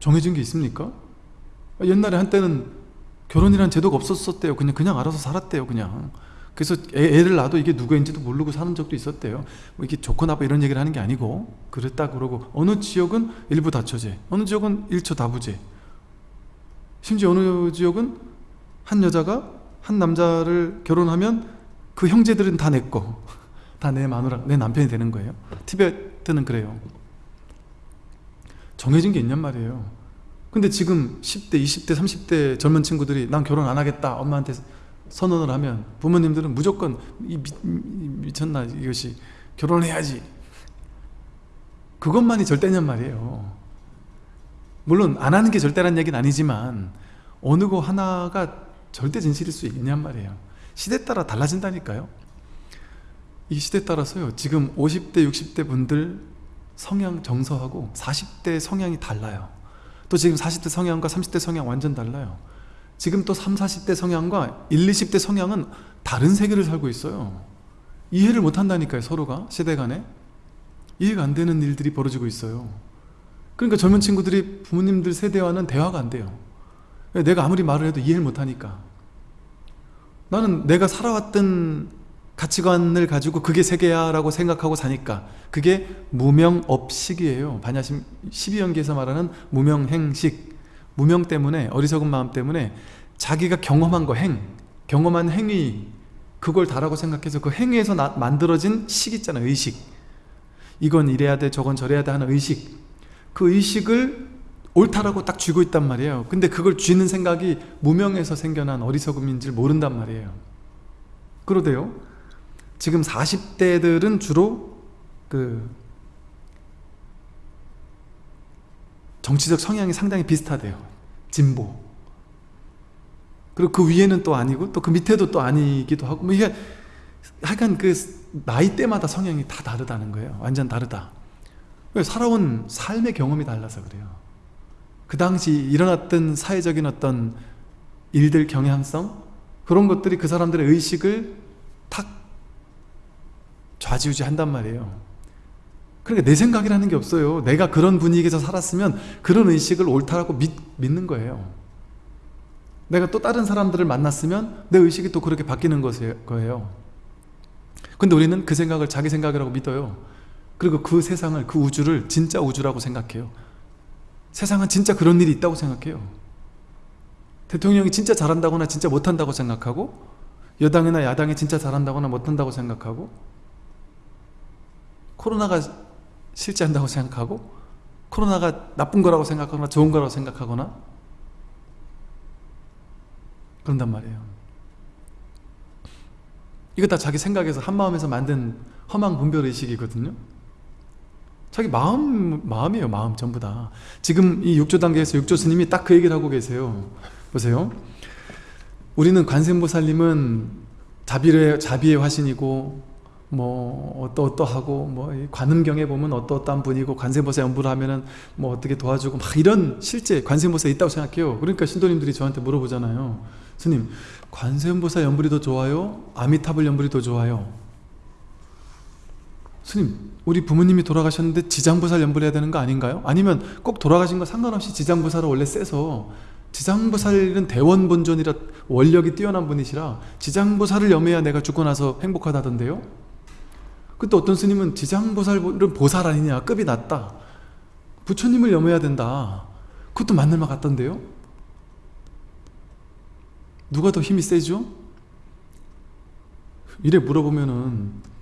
정해진 게 있습니까? 옛날에 한때는 결혼이라는 제도가 없었었대요. 그냥 그냥 알아서 살았대요 그냥. 그래서 애, 를 낳아도 이게 누구인지도 모르고 사는 적도 있었대요. 뭐 이게 좋고 나빠 이런 얘기를 하는 게 아니고 그랬다 그러고 어느 지역은 일부 다처제 어느 지역은 일처 다부제. 심지어 어느 지역은 한 여자가 한 남자를 결혼하면 그 형제들은 다 내 거. 다 내 마누라, 내 남편이 되는 거예요. 티베트는 그래요. 정해진 게 있냔 말이에요. 근데 지금 10대, 20대, 30대 젊은 친구들이 난 결혼 안 하겠다 엄마한테 선언을 하면 부모님들은 무조건 이 미, 미쳤나 이것이 결혼해야지 그것만이 절대냔 말이에요 물론 안 하는 게 절대란 얘기는 아니지만 어느 거 하나가 절대 진실일 수 있냔 말이에요. 시대 따라 달라진다니까요. 이 시대 따라서요 지금 50대 60대 분들 성향 정서하고 40대 성향이 달라요. 또 지금 40대 성향과 30대 성향 완전 달라요. 지금 또 3, 40대 성향과 1, 20대 성향은 다른 세계를 살고 있어요. 이해를 못한다니까요 서로가 시대 간에. 이해가 안 되는 일들이 벌어지고 있어요. 그러니까 젊은 친구들이 부모님들 세대와는 대화가 안 돼요. 내가 아무리 말을 해도 이해를 못하니까 나는 내가 살아왔던 가치관을 가지고 그게 세계야 라고 생각하고 사니까 그게 무명업식이에요. 반야심 12연기에서 말하는 무명행식. 무명 때문에 어리석은 마음 때문에 자기가 경험한 거 행, 경험한 행위 그걸 다라고 생각해서 그 행위에서 나, 만들어진 식 있잖아요 의식. 이건 이래야 돼 저건 저래야 돼 하는 의식. 그 의식을 옳다라고 딱 쥐고 있단 말이에요. 근데 그걸 쥐는 생각이 무명에서 생겨난 어리석음인지 모른단 말이에요. 그러대요. 지금 40대들은 주로 그 정치적 성향이 상당히 비슷하대요. 진보. 그리고 그 위에는 또 아니고 또 그 밑에도 또 아니기도 하고 뭐 이게 하여간 그 나이대마다 성향이 다 다르다는 거예요. 완전 다르다. 살아온 삶의 경험이 달라서 그래요 그 당시 일어났던 사회적인 어떤 일들 경향성? 그런 것들이 그 사람들의 의식을 탁 좌지우지 한단 말이에요. 그러니까 내 생각이라는 게 없어요. 내가 그런 분위기에서 살았으면 그런 의식을 옳다라고 믿, 믿는 거예요. 내가 또 다른 사람들을 만났으면 내 의식이 또 그렇게 바뀌는 거예요. 근데 우리는 그 생각을 자기 생각이라고 믿어요. 그리고 그 세상을 그 우주를 진짜 우주라고 생각해요 세상은 진짜 그런 일이 있다고 생각해요. 대통령이 진짜 잘한다거나 진짜 못한다고 생각하고 여당이나 야당이 진짜 잘한다거나 못한다고 생각하고 코로나가 실제한다고 생각하고 코로나가 나쁜 거라고 생각하거나 좋은 거라고 생각하거나 그런단 말이에요. 이거 다 자기 생각에서 한마음에서 만든 허망 분별의식이거든요 자기 마음, 마음이에요 마음 전부 다. 지금 이 육조 단계에서 육조 스님이 딱 그 얘기를 하고 계세요. 보세요. 우리는 관세음보살님은 자비의, 자비의 화신이고 뭐 어떠어떠하고 뭐 관음경에 보면 어떠어떠한 분이고 관세음보살 연부를 하면은 뭐 어떻게 도와주고 막 이런 실제 관세음보살이 있다고 생각해요. 그러니까 신도님들이 저한테 물어보잖아요. 스님 관세음보살 연불이 더 좋아요? 아미타불 연불이 더 좋아요? 스님 우리 부모님이 돌아가셨는데 지장보살 연불해야 되는 거 아닌가요? 아니면 꼭 돌아가신 거 상관없이 지장보살을 원래 세서 지장보살은 대원본존이라 원력이 뛰어난 분이시라 지장보살을 염해야 내가 죽고 나서 행복하다던데요? 그때 어떤 스님은 지장보살은 보살 아니냐 급이 낮다 부처님을 염해야 된다 그것도 맞는 말 같던데요? 누가 더 힘이 세죠? 이래 물어보면은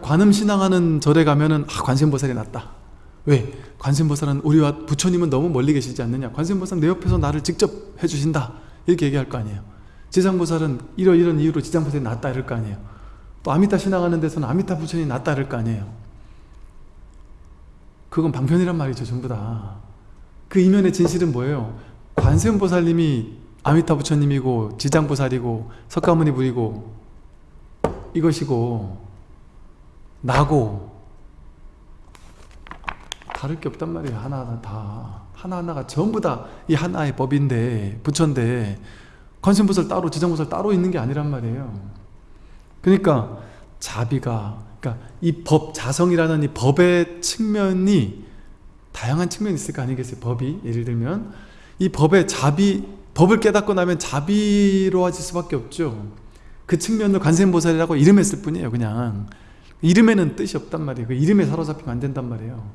관음 신앙하는 절에 가면은 아 관세음보살이 낫다. 왜? 관세음보살은 우리와 부처님은 너무 멀리 계시지 않느냐? 관세음보살은 내 옆에서 나를 직접 해주신다. 이렇게 얘기할 거 아니에요. 지장보살은 이런 이런 이유로 지장보살이 낫다 이럴 거 아니에요. 또 아미타 신앙하는 데서는 아미타 부처님이 낫다 이럴 거 아니에요. 그건 방편이란 말이죠 전부 다 그 이면의 진실은 뭐예요? 관세음보살님이 아미타 부처님이고 지장보살이고 석가모니 부이고 이것이고 나고. 다를 게 없단 말이에요. 하나하나 다. 하나하나가 전부 다 이 하나의 법인데 부처인데 관세음보살 따로 지장보살 따로 있는 게 아니란 말이에요. 그러니까 자비가 그러니까 이 법 자성이라는 이 법의 측면이 다양한 측면이 있을 거 아니겠어요? 법이. 예를 들면 이 법의 자비 법을 깨닫고 나면 자비로워질 수밖에 없죠. 그 측면을 관세음보살이라고 이름했을 뿐이에요 그냥 이름에는 뜻이 없단 말이에요. 그 이름에 사로잡히면 안 된단 말이에요.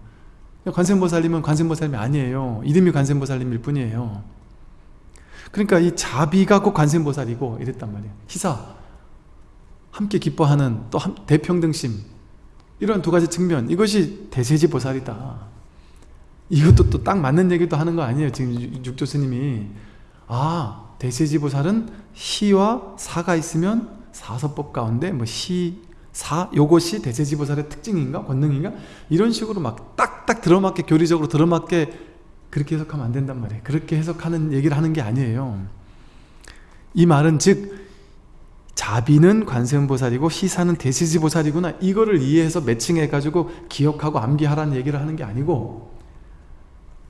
관세음보살님은 관세음보살님이 아니에요. 이름이 관세음보살님일 뿐이에요. 그러니까 이 자비가 꼭 관세음보살이고 이랬단 말이에요. 희사, 함께 기뻐하는 또 대평등심 이런 두 가지 측면 이것이 대세지 보살이다. 이것도 또 딱 맞는 얘기도 하는 거 아니에요. 지금 육조 스님이 아 대세지 보살은 시와 사가 있으면 사서법 가운데 뭐 시 4 요것이 대세지보살의 특징인가? 권능인가? 이런 식으로 막 딱딱 들어맞게 교리적으로 들어맞게 그렇게 해석하면 안 된단 말이에요. 그렇게 해석하는 얘기를 하는 게 아니에요. 이 말은 즉 자비는 관세음보살이고 희사는 대시지보살이구나. 이거를 이해해서 매칭해가지고 기억하고 암기하라는 얘기를 하는 게 아니고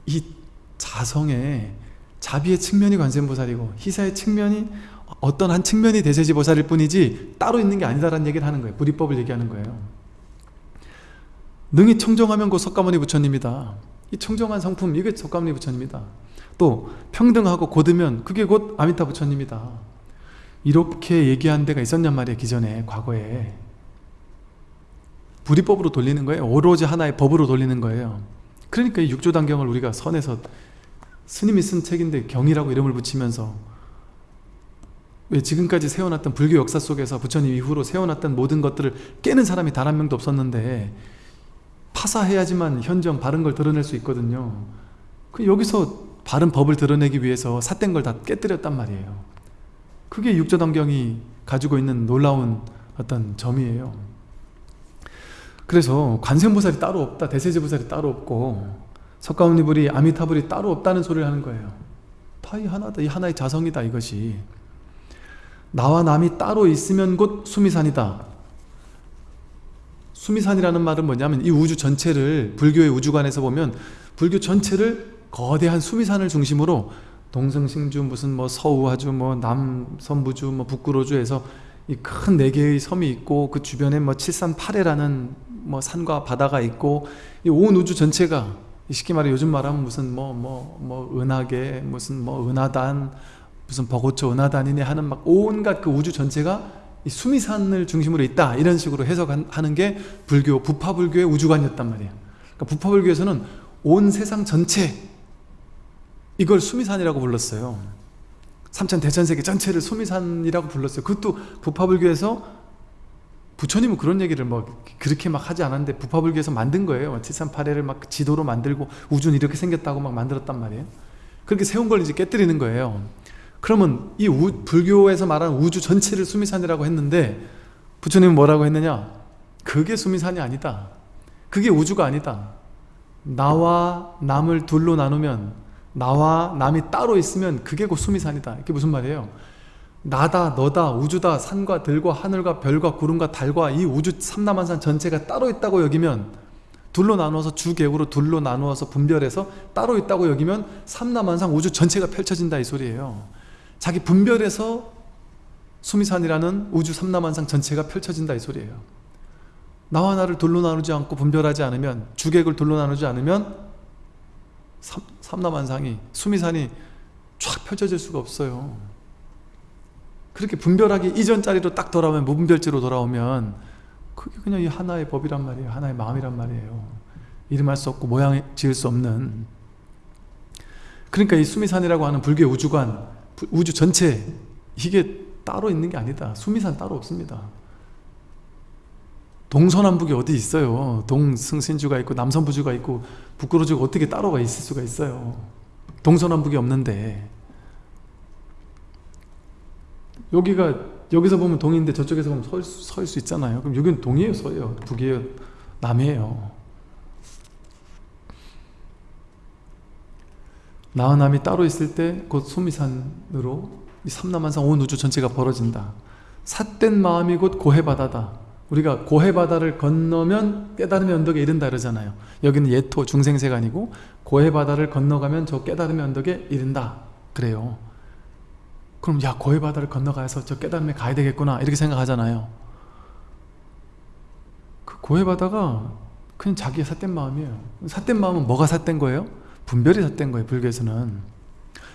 이 자성에 자비의 측면이 관세음보살이고 희사의 측면이 어떤 한 측면이 대세지보살일 뿐이지 따로 있는 게 아니다라는 얘기를 하는 거예요. 불이법을 얘기하는 거예요. 능히 청정하면 곧 석가모니 부처님이다. 이 청정한 성품 이게 석가모니 부처님이다. 또 평등하고 곧으면 그게 곧 아미타 부처님이다. 이렇게 얘기한 데가 있었냔 말이에요 기존에 과거에. 불이법으로 돌리는 거예요. 오로지 하나의 법으로 돌리는 거예요. 그러니까 이 육조단경을 우리가 선에서 스님이 쓴 책인데 경이라고 이름을 붙이면서 왜 지금까지 세워놨던 불교 역사 속에서 부처님 이후로 세워놨던 모든 것들을 깨는 사람이 단 한 명도 없었는데 파사해야지만 현정 바른 걸 드러낼 수 있거든요. 그 여기서 바른 법을 드러내기 위해서 삿된 걸 다 깨뜨렸단 말이에요. 그게 육조단경이 가지고 있는 놀라운 어떤 점이에요. 그래서 관세음보살이 따로 없다 대세제보살이 따로 없고 석가모니불이 아미타불이 따로 없다는 소리를 하는 거예요. 다 이 하나다 이 하나의 자성이다 이것이 나와 남이 따로 있으면 곧 수미산이다. 수미산이라는 말은 뭐냐면 이 우주 전체를 불교의 우주관에서 보면 불교 전체를 거대한 수미산을 중심으로 동성싱주 무슨 뭐 서우화주 뭐 남선부주 뭐 북구로주에서 이 큰 네 개의 섬이 있고 그 주변에 뭐 칠산파래라는 뭐 산과 바다가 있고 이 온 우주 전체가 쉽게 말해 요즘 말하면 무슨 뭐 뭐뭐 은하계 무슨 뭐 은하단 무슨 버고초 은하단이네 하는 막 온갖 그 우주 전체가 이 수미산을 중심으로 있다. 이런 식으로 해석하는 게 불교 부파불교의 우주관이었단 말이에요. 그러니까 부파불교에서는 온 세상 전체 이걸 수미산이라고 불렀어요. 삼천 대천세계 전체를 수미산이라고 불렀어요. 그것도 부파불교에서 부처님은 그런 얘기를 뭐 그렇게 막 하지 않았는데 부파불교에서 만든 거예요. 738회를 막 지도로 만들고 우주는 이렇게 생겼다고 막 만들었단 말이에요. 그렇게 세운 걸 이제 깨뜨리는 거예요 그러면 이 우, 불교에서 말하는 우주 전체를 수미산이라고 했는데 부처님은 뭐라고 했느냐? 그게 수미산이 아니다. 그게 우주가 아니다. 나와 남을 둘로 나누면 나와 남이 따로 있으면 그게 곧 수미산이다. 이게 무슨 말이에요? 나다 너다 우주다 산과 들과 하늘과 별과 구름과 달과 이 우주 삼라만산 전체가 따로 있다고 여기면 둘로 나누어서 주객으로 둘로 나누어서 분별해서 따로 있다고 여기면 삼라만상 우주 전체가 펼쳐진다 이 소리예요 자기 분별해서 수미산이라는 우주 삼라만상 전체가 펼쳐진다 이 소리예요. 나와 나를 둘로 나누지 않고 분별하지 않으면 주객을 둘로 나누지 않으면 삼, 삼라만상이 수미산이 쫙 펼쳐질 수가 없어요. 그렇게 분별하기 이전 자리로 딱 돌아오면 무분별지로 돌아오면 그게 그냥 이 하나의 법이란 말이에요. 하나의 마음이란 말이에요. 이름할 수 없고 모양 지을 수 없는. 그러니까 이 수미산이라고 하는 불교의 우주관 우주 전체 이게 따로 있는 게 아니다. 수미산 따로 없습니다. 동서남북이 어디 있어요? 동승신주가 있고 남선부주가 있고 북구로주가 어떻게 따로가 있을 수가 있어요? 동서남북이 없는데. 여기가 여기서 보면 동인데 저쪽에서 보면 서, 서일 수 있잖아요. 그럼 여기는 동이에요? 서예요? 북이에요? 남이에요 나와 남이 따로 있을 때 곧 소미산으로 이 삼남한상 온 우주 전체가 벌어진다. 삿된 마음이 곧 고해바다다. 우리가 고해바다를 건너면 깨달음의 언덕에 이른다 그러잖아요. 여기는 예토 중생세간이고 고해바다를 건너가면 저 깨달음의 언덕에 이른다. 그래요. 그럼 야 고해바다를 건너가서 저 깨달음에 가야 되겠구나 이렇게 생각하잖아요. 그 고해바다가 그냥 자기의 삿된 마음이에요. 삿된 마음은 뭐가 삿된 거예요? 분별이 삿된 거예요 불교에서는.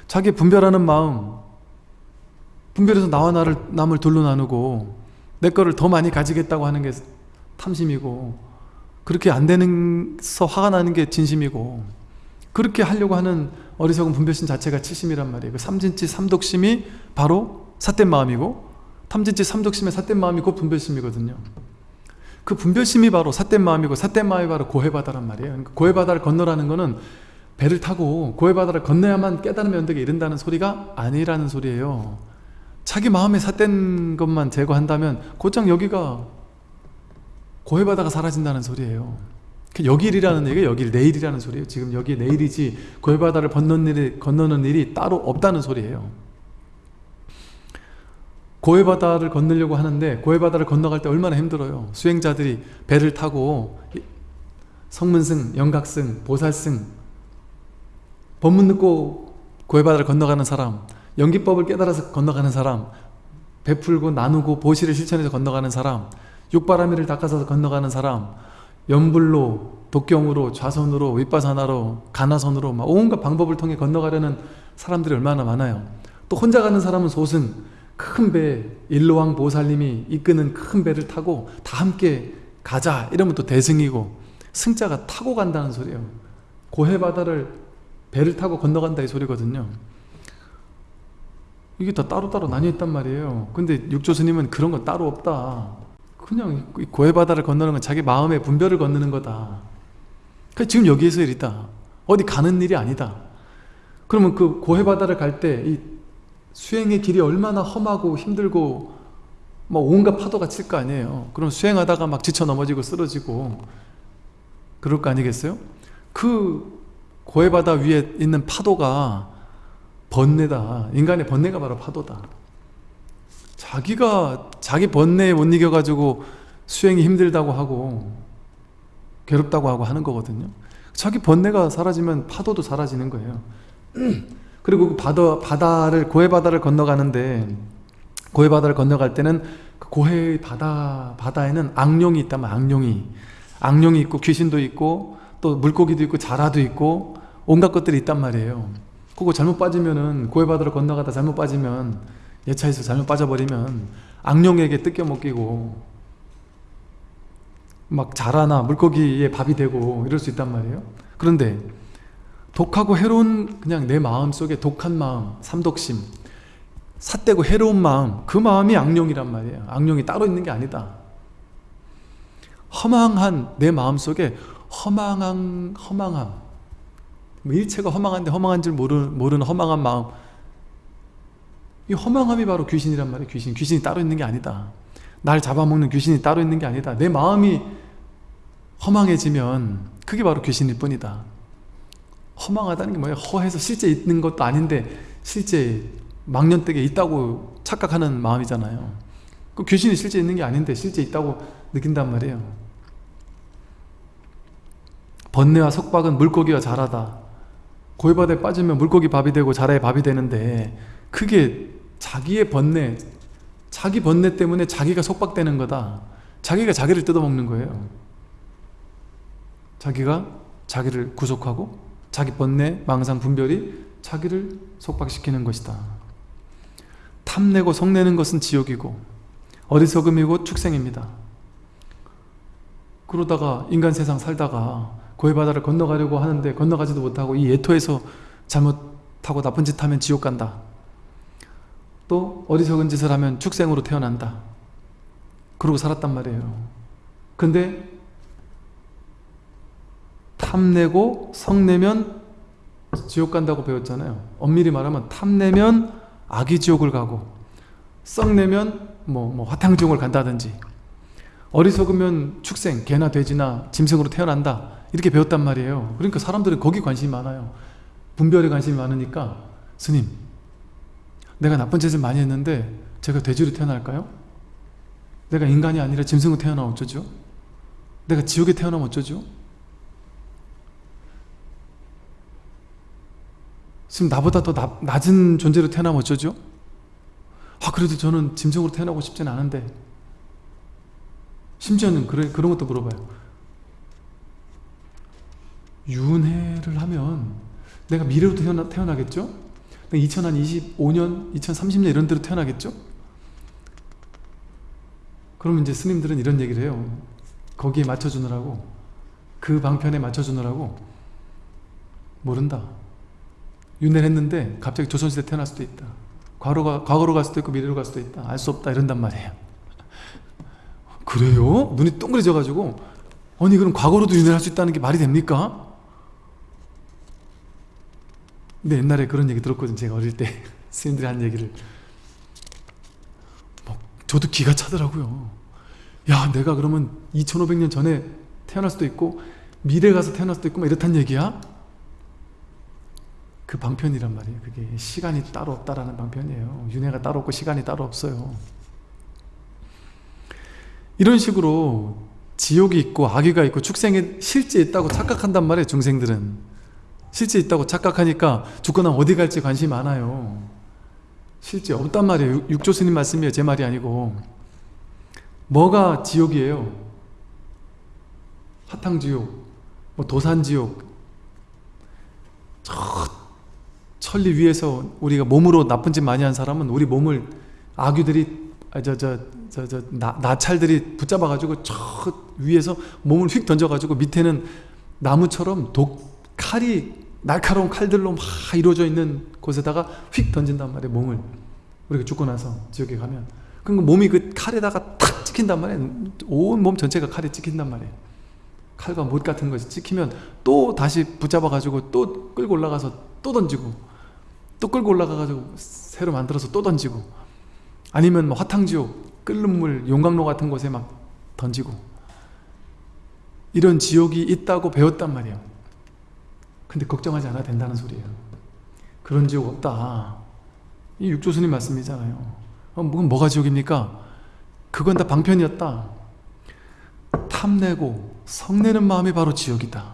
자기 분별하는 마음 분별해서 나와 나를 남을 둘로 나누고 내 거를 더 많이 가지겠다고 하는 게 탐심이고 그렇게 안 되는서 화가 나는 게 진심이고 그렇게 하려고 하는 어리석은 분별심 자체가 칠심이란 말이에요. 그 삼진치 삼독심이 바로 삿된 마음이고 탐진치 삼독심의 삿된 마음이 곧 분별심이거든요. 그 분별심이 바로 삿된 마음이고 삿된 마음이 바로 고해바다란 말이에요. 그러니까 고해바다를 건너라는 거는 배를 타고 고해 바다를 건너야만 깨달음의 언덕에 이른다는 소리가 아니라는 소리예요. 자기 마음에 삿된 것만 제거한다면 곧장 여기가 고해 바다가 사라진다는 소리예요. 그 여길이라는 얘기가 여길 내일이라는 소리예요. 지금 여기 내일이지 고해 바다를 건너는 일이, 건너는 일이 따로 없다는 소리예요. 고해 바다를 건너려고 하는데 고해 바다를 건너갈 때 얼마나 힘들어요. 수행자들이 배를 타고 성문승, 영각승, 보살승 법문 듣고 고해바다를 건너가는 사람 연기법을 깨달아서 건너가는 사람 베풀고 나누고 보시를 실천해서 건너가는 사람 육바라미를 닦아서 건너가는 사람 연불로 독경으로 좌선으로 윗바사나로 가나선으로 막 온갖 방법을 통해 건너가려는 사람들이 얼마나 많아요. 또 혼자 가는 사람은 소승 큰 배 일로왕 보살님이 이끄는 큰 배를 타고 다 함께 가자 이러면 또 대승이고 승자가 타고 간다는 소리예요. 고해바다를 배를 타고 건너간다 이 소리거든요. 이게 다 따로따로 나뉘어 있단 말이에요. 근데 육조 스님은 그런 건 따로 없다. 그냥 고해바다를 건너는 건 자기 마음의 분별을 건너는 거다. 그 지금 여기에서 일이다. 어디 가는 일이 아니다. 그러면 그 고해바다를 갈 때 이 수행의 길이 얼마나 험하고 힘들고 막 온갖 파도가 칠 거 아니에요. 그럼 수행하다가 막 지쳐 넘어지고 쓰러지고 그럴 거 아니겠어요? 그 고해바다 위에 있는 파도가 번뇌다. 인간의 번뇌가 바로 파도다. 자기가 자기 번뇌에 못 이겨가지고 수행이 힘들다고 하고 괴롭다고 하고 하는 거거든요. 자기 번뇌가 사라지면 파도도 사라지는 거예요. 그리고 그 바다, 바다를 고해바다를 건너가는데 고해바다를 건너갈 때는 그 고해 바다, 바다에는 악룡이 있다면 악룡이. 악룡이 있고 귀신도 있고 또 물고기도 있고 자라도 있고 온갖 것들이 있단 말이에요. 그거 잘못 빠지면은 고해바다를 건너가다 잘못 빠지면 예차에서 잘못 빠져버리면 악령에게 뜯겨 먹기고 막 자라나 물고기에 밥이 되고 이럴 수 있단 말이에요. 그런데 독하고 해로운 그냥 내 마음속에 독한 마음 삼독심 삿되고 해로운 마음 그 마음이 악령이란 말이에요. 악령이 따로 있는 게 아니다. 허망한 내 마음속에 허망한 허망함. 뭐 일체가 허망한데 허망한 줄 모르는, 모르는 허망한 마음. 이 허망함이 바로 귀신이란 말이에요 귀신. 귀신이 따로 있는 게 아니다. 날 잡아먹는 귀신이 따로 있는 게 아니다. 내 마음이 허망해지면 그게 바로 귀신일 뿐이다. 허망하다는 게 뭐예요? 허해서 실제 있는 것도 아닌데 실제 망년댁에 있다고 착각하는 마음이잖아요. 그 귀신이 실제 있는 게 아닌데 실제 있다고 느낀단 말이에요 번뇌와 속박은 물고기와 자라다. 고해바다에 빠지면 물고기 밥이 되고 자라의 밥이 되는데 그게 자기의 번뇌 자기 번뇌 때문에 자기가 속박되는 거다. 자기가 자기를 뜯어먹는 거예요. 자기가 자기를 구속하고 자기 번뇌, 망상, 분별이 자기를 속박시키는 것이다. 탐내고 속내는 것은 지옥이고 어리석음이고 축생입니다. 그러다가 인간 세상 살다가 고해 바다를 건너가려고 하는데 건너가지도 못하고 이 예토에서 잘못하고 나쁜 짓 하면 지옥 간다. 또 어리석은 짓을 하면 축생으로 태어난다. 그러고 살았단 말이에요. 근데 탐내고 성내면 지옥 간다고 배웠잖아요. 엄밀히 말하면 탐내면 아기 지옥을 가고 썩내면 뭐, 뭐 화탕 지옥을 간다든지 어리석으면 축생, 개나 돼지나 짐승으로 태어난다 이렇게 배웠단 말이에요 그러니까 사람들은 거기 관심이 많아요 분별에 관심이 많으니까 스님 내가 나쁜 짓을 많이 했는데 제가 돼지로 태어날까요? 내가 인간이 아니라 짐승으로 태어나면 어쩌죠? 내가 지옥에 태어나면 어쩌죠? 지금 나보다 더 나, 낮은 존재로 태어나면 어쩌죠? 아 그래도 저는 짐승으로 태어나고 싶진 않은데 심지어는 그래, 그런 것도 물어봐요 윤회를 하면 내가 미래로 태어나, 태어나겠죠? 2025년, 2030년 이런 데로 태어나겠죠? 그러면 이제 스님들은 이런 얘기를 해요. 거기에 맞춰주느라고 그 방편에 맞춰주느라고 모른다. 윤회를 했는데 갑자기 조선시대 태어날 수도 있다. 과거가, 과거로 갈 수도 있고 미래로 갈 수도 있다. 알 수 없다. 이런단 말이에요. 그래요? 눈이 동그래져가지고 아니 그럼 과거로도 윤회를 할 수 있다는 게 말이 됩니까? 근데 옛날에 그런 얘기 들었거든요. 제가 어릴 때 스님들이 한 얘기를. 막 저도 기가 차더라고요. 야 내가 그러면 2500년 전에 태어날 수도 있고 미래 가서 태어날 수도 있고 막 이렇단 얘기야? 그 방편이란 말이에요. 그게 시간이 따로 없다라는 방편이에요. 윤회가 따로 없고 시간이 따로 없어요. 이런 식으로 지옥이 있고 악의가 있고 축생이 실제 있다고 착각한단 말이에요 중생들은 실제 있다고 착각하니까 죽거나 어디 갈지 관심이 많아요. 실제 없단 말이에요. 육조 스님 말씀이에요. 제 말이 아니고. 뭐가 지옥이에요? 사탕지옥 뭐 도산지옥. 저 천리 위에서 우리가 몸으로 나쁜 짓 많이 한 사람은 우리 몸을 아귀들이 저저저저 나찰들이 붙잡아 가지고 저 위에서 몸을 휙 던져 가지고 밑에는 나무처럼 독 칼이 날카로운 칼들로 막 이루어져 있는 곳에다가 휙 던진단 말이에요 몸을. 우리가 죽고 나서 지옥에 가면. 그러니까 몸이 그 칼에다가 탁 찍힌단 말이에요. 온 몸 전체가 칼에 찍힌단 말이에요. 칼과 못 같은 것이 찍히면 또 다시 붙잡아 가지고 또 끌고 올라가서 또 던지고 또 끌고 올라가 가지고 새로 만들어서 또 던지고 아니면 뭐 화탕지옥 끓는 물 용광로 같은 곳에 막 던지고. 이런 지옥이 있다고 배웠단 말이에요 근데 걱정하지 않아도 된다는 소리예요. 그런 지옥 없다. 이 육조스님 말씀이잖아요. 어, 그건 뭐가 지옥입니까? 그건 다 방편이었다. 탐내고 성내는 마음이 바로 지옥이다.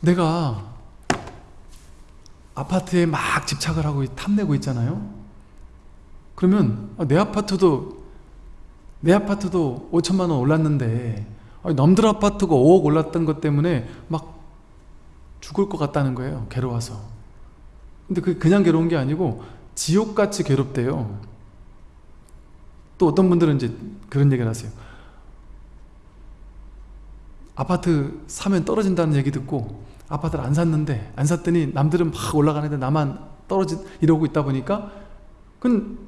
내가 아파트에 막 집착을 하고 탐내고 있잖아요. 그러면 아, 내 아파트도 내 아파트도 5천만 원 올랐는데 남들 아파트가 5억 올랐던 것 때문에 막 죽을 것 같다는 거예요 괴로워서. 근데 그게 그냥 괴로운 게 아니고 지옥같이 괴롭대요. 또 어떤 분들은 이제 그런 얘기를 하세요. 아파트 사면 떨어진다는 얘기 듣고 아파트를 안 샀는데 안 샀더니 남들은 막 올라가는데 나만 떨어지 이러고 있다 보니까 그건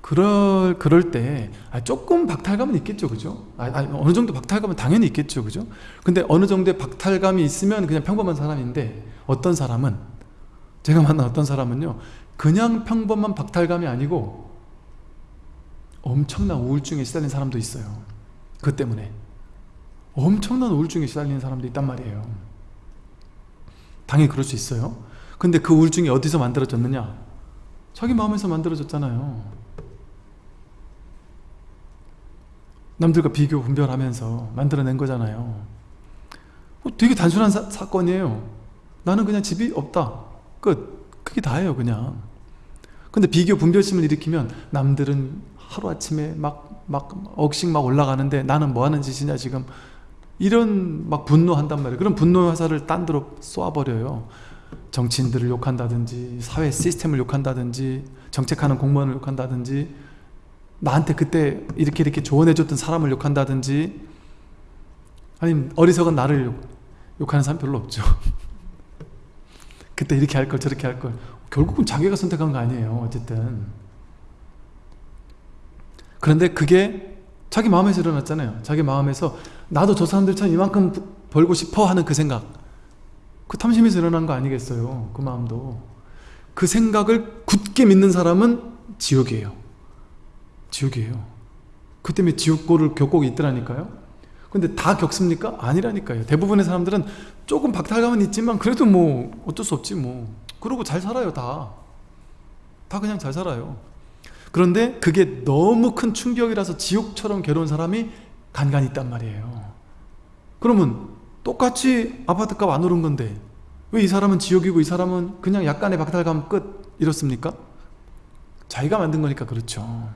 그럴 그럴 때 아, 조금 박탈감은 있겠죠 그죠? 아, 아, 어느 정도 박탈감은 당연히 있겠죠 그죠? 근데 어느 정도의 박탈감이 있으면 그냥 평범한 사람인데 어떤 사람은 제가 만난 어떤 사람은요 그냥 평범한 박탈감이 아니고 엄청난 우울증에 시달린 사람도 있어요. 그 때문에. 엄청난 우울증에 시달리는 사람도 있단 말이에요. 당연히 그럴 수 있어요. 근데 그 우울증이 어디서 만들어졌느냐? 자기 마음에서 만들어졌잖아요 남들과 비교 분별하면서 만들어낸 거잖아요. 어, 되게 단순한 사, 사건이에요. 나는 그냥 집이 없다. 끝. 그게 다예요 그냥. 근데 비교 분별심을 일으키면 남들은 하루아침에 막, 막 억씩 막 올라가는데 나는 뭐 하는 짓이냐 지금. 이런 막 분노한단 말이에요. 그런 분노 화살을 딴 데로 쏘아버려요. 정치인들을 욕한다든지 사회 시스템을 욕한다든지 정책하는 공무원을 욕한다든지 나한테 그때 이렇게 이렇게 조언해줬던 사람을 욕한다든지 아니면 어리석은 나를 욕, 욕하는 사람 별로 없죠. 그때 이렇게 할 걸 저렇게 할 걸. 결국은 자기가 선택한 거 아니에요 어쨌든. 그런데 그게 자기 마음에서 일어났잖아요. 자기 마음에서 나도 저 사람들처럼 이만큼 벌고 싶어 하는 그 생각. 그 탐심에서 일어난 거 아니겠어요 그 마음도. 그 생각을 굳게 믿는 사람은 지옥이에요 지옥이에요. 그 때문에 지옥고를 겪고 있더라니까요. 근데 다 겪습니까? 아니라니까요. 대부분의 사람들은 조금 박탈감은 있지만 그래도 뭐 어쩔 수 없지 뭐. 그러고 잘 살아요 다. 다 그냥 잘 살아요. 그런데 그게 너무 큰 충격이라서 지옥처럼 괴로운 사람이 간간히 있단 말이에요. 그러면 똑같이 아파트값 안 오른 건데 왜 이 사람은 지옥이고 이 사람은 그냥 약간의 박탈감 끝 이렇습니까? 자기가 만든 거니까 그렇죠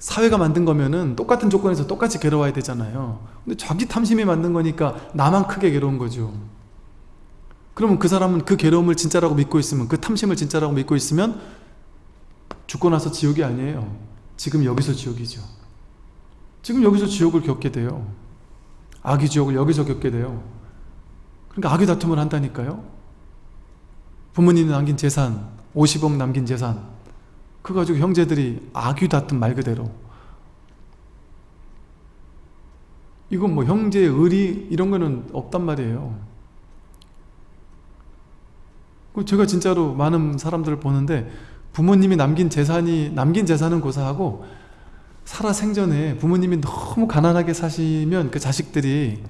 사회가 만든 거면은 똑같은 조건에서 똑같이 괴로워야 되잖아요. 근데 자기 탐심이 만든 거니까 나만 크게 괴로운 거죠. 그러면 그 사람은 그 괴로움을 진짜라고 믿고 있으면 그 탐심을 진짜라고 믿고 있으면 죽고 나서 지옥이 아니에요. 지금 여기서 지옥이죠. 지금 여기서 지옥을 겪게 돼요. 악의 지옥을 여기서 겪게 돼요. 그러니까 악의 다툼을 한다니까요. 부모님이 남긴 재산 50억 남긴 재산 그 가지고 형제들이 악의 다툼 말 그대로. 이건 뭐 형제의 의리 이런 거는 없단 말이에요. 그 제가 진짜로 많은 사람들을 보는데 부모님이 남긴 재산이 남긴 재산은 고사하고 살아 생전에 부모님이 너무 가난하게 사시면 그 자식들이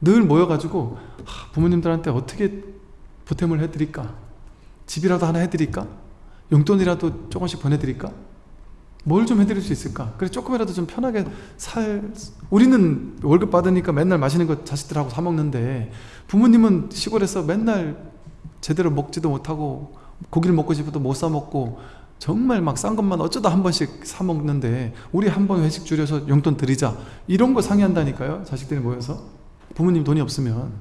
늘 모여가지고 부모님들한테 어떻게 보탬을 해드릴까? 집이라도 하나 해드릴까 용돈이라도 조금씩 보내드릴까? 뭘 좀 해드릴 수 있을까? 그래 조금이라도 좀 편하게 살 우리는 월급 받으니까 맨날 맛있는 거 자식들하고 사 먹는데 부모님은 시골에서 맨날 제대로 먹지도 못하고 고기를 먹고 싶어도 못 사 먹고 정말 막 싼 것만 어쩌다 한 번씩 사 먹는데 우리 한 번 회식 줄여서 용돈 드리자. 이런 거 상의한다니까요 자식들이 모여서. 부모님 돈이 없으면.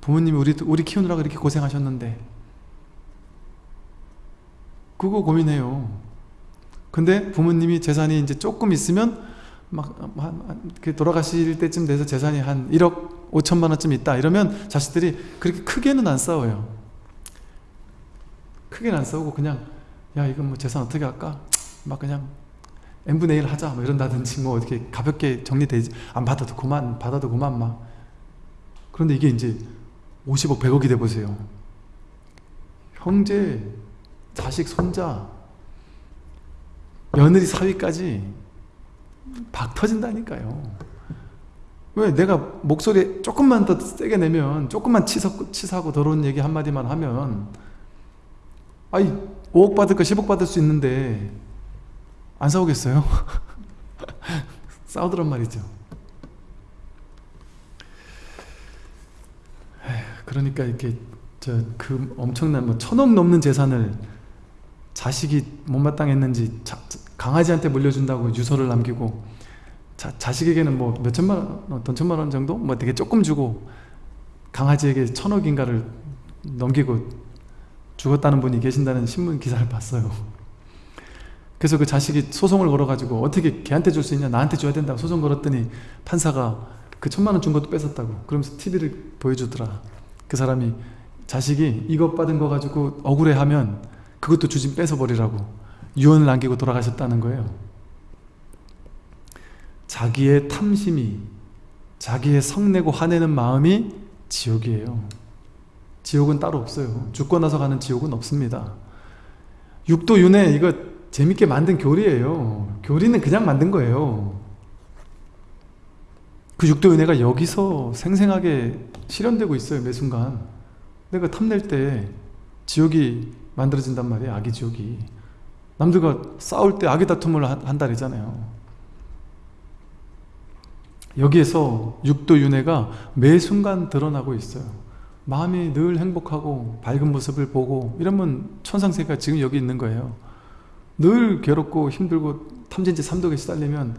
부모님이 우리, 우리 키우느라 그렇게 고생하셨는데 그거 고민해요. 근데 부모님이 재산이 이제 조금 있으면 막 돌아가실 때쯤 돼서 재산이 한 1억 5천만 원쯤 있다 이러면 자식들이 그렇게 크게는 안 싸워요. 크게는 안 싸우고 그냥 야 이건 뭐 재산 어떻게 할까? 막 그냥 n분의 1 하자 뭐 이런다든지 뭐 어떻게 가볍게 정리되지 안 받아도 그만 받아도 그만 막. 그런데 이게 이제 50억 100억이 돼 보세요. 형제 자식 손자 며느리 사위까지 박 터진다니까요 왜 내가 목소리 조금만 더 세게 내면 조금만 치사, 치사하고 더러운 얘기 한마디만 하면 아이 5억 받을 거 10억 받을 수 있는데 안 싸우겠어요? 싸우더란 말이죠 그러니까 이렇게 저 그 엄청난 뭐 천억 넘는 재산을 자식이 못마땅했는지 자, 강아지한테 물려준다고 유서를 남기고 자, 자식에게는 뭐 몇천만 원, 어떤 천만 원 정도? 뭐 되게 조금 주고 강아지에게 천억인가를 넘기고 죽었다는 분이 계신다는 신문 기사를 봤어요 그래서 그 자식이 소송을 걸어가지고 어떻게 걔한테 줄 수 있냐 나한테 줘야 된다고 소송 걸었더니 판사가 그 천만 원 준 것도 뺏었다고 그러면서 TV를 보여주더라 그 사람이 자식이 이것 받은 거 가지고 억울해하면 그것도 주진 뺏어버리라고 유언을 남기고 돌아가셨다는 거예요. 자기의 탐심이 자기의 성내고 화내는 마음이 지옥이에요. 지옥은 따로 없어요. 죽고 나서 가는 지옥은 없습니다. 육도 윤회 이거 재밌게 만든 교리예요. 교리는 그냥 만든 거예요. 그 육도 윤회가 여기서 생생하게 실현되고 있어요 매 순간. 내가 탐낼 때 지옥이 만들어진단 말이에요 악의 지옥이. 남들과 싸울 때 악의 다툼을 한다 그러잖아요. 여기에서 육도 윤회가 매 순간 드러나고 있어요. 마음이 늘 행복하고 밝은 모습을 보고 이러면 천상세계가 지금 여기 있는 거예요. 늘 괴롭고 힘들고 탐진지 삼독에 시달리면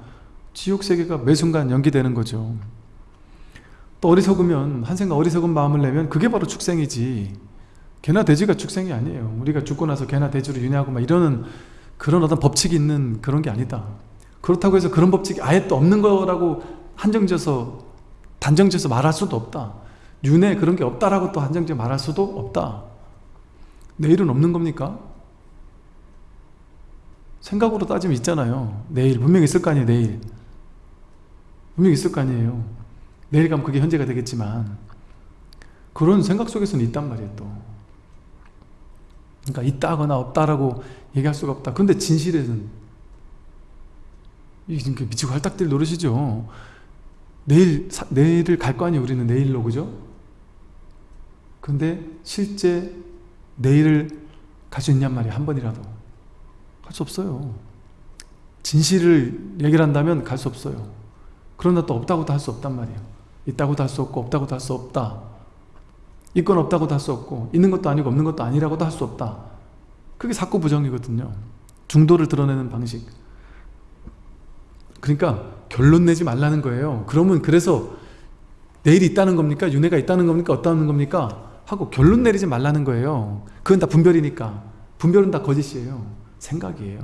지옥세계가 매 순간 연기되는 거죠. 또 어리석으면 한생각 어리석은 마음을 내면 그게 바로 축생이지 개나 돼지가 축생이 아니에요. 우리가 죽고 나서 개나 돼지로 윤회하고 막 이러는 그런 어떤 법칙이 있는 그런 게 아니다. 그렇다고 해서 그런 법칙이 아예 또 없는 거라고 한정져서 단정져서 말할 수도 없다. 윤회 그런 게 없다라고 또 한정져 말할 수도 없다. 내일은 없는 겁니까? 생각으로 따지면 있잖아요. 내일 분명히 있을 거 아니에요 내일. 분명히 있을 거 아니에요. 내일 가면 그게 현재가 되겠지만. 그런 생각 속에서는 있단 말이에요 또 그러니까 있다거나 없다라고 얘기할 수가 없다. 근데 진실에는 이게 미치고 할딱들 노릇이죠. 내일, 내일을 갈 거 아니에요 우리는 내일로 그죠? 근데 실제 내일을 갈 수 있냔 말이에요 한 번이라도. 갈 수 없어요. 진실을 얘기를 한다면 갈 수 없어요. 그러나 또 없다고도 할 수 없단 말이에요. 있다고도 할 수 없고 없다고도 할 수 없다 있건 없다고도 할 수 없고 있는 것도 아니고 없는 것도 아니라고도 할 수 없다. 그게 사고 부정이거든요. 중도를 드러내는 방식. 그러니까 결론 내지 말라는 거예요. 그러면 그래서 내일이 있다는 겁니까? 윤회가 있다는 겁니까? 없다는 겁니까? 하고 결론 내리지 말라는 거예요. 그건 다 분별이니까. 분별은 다 거짓이에요. 생각이에요.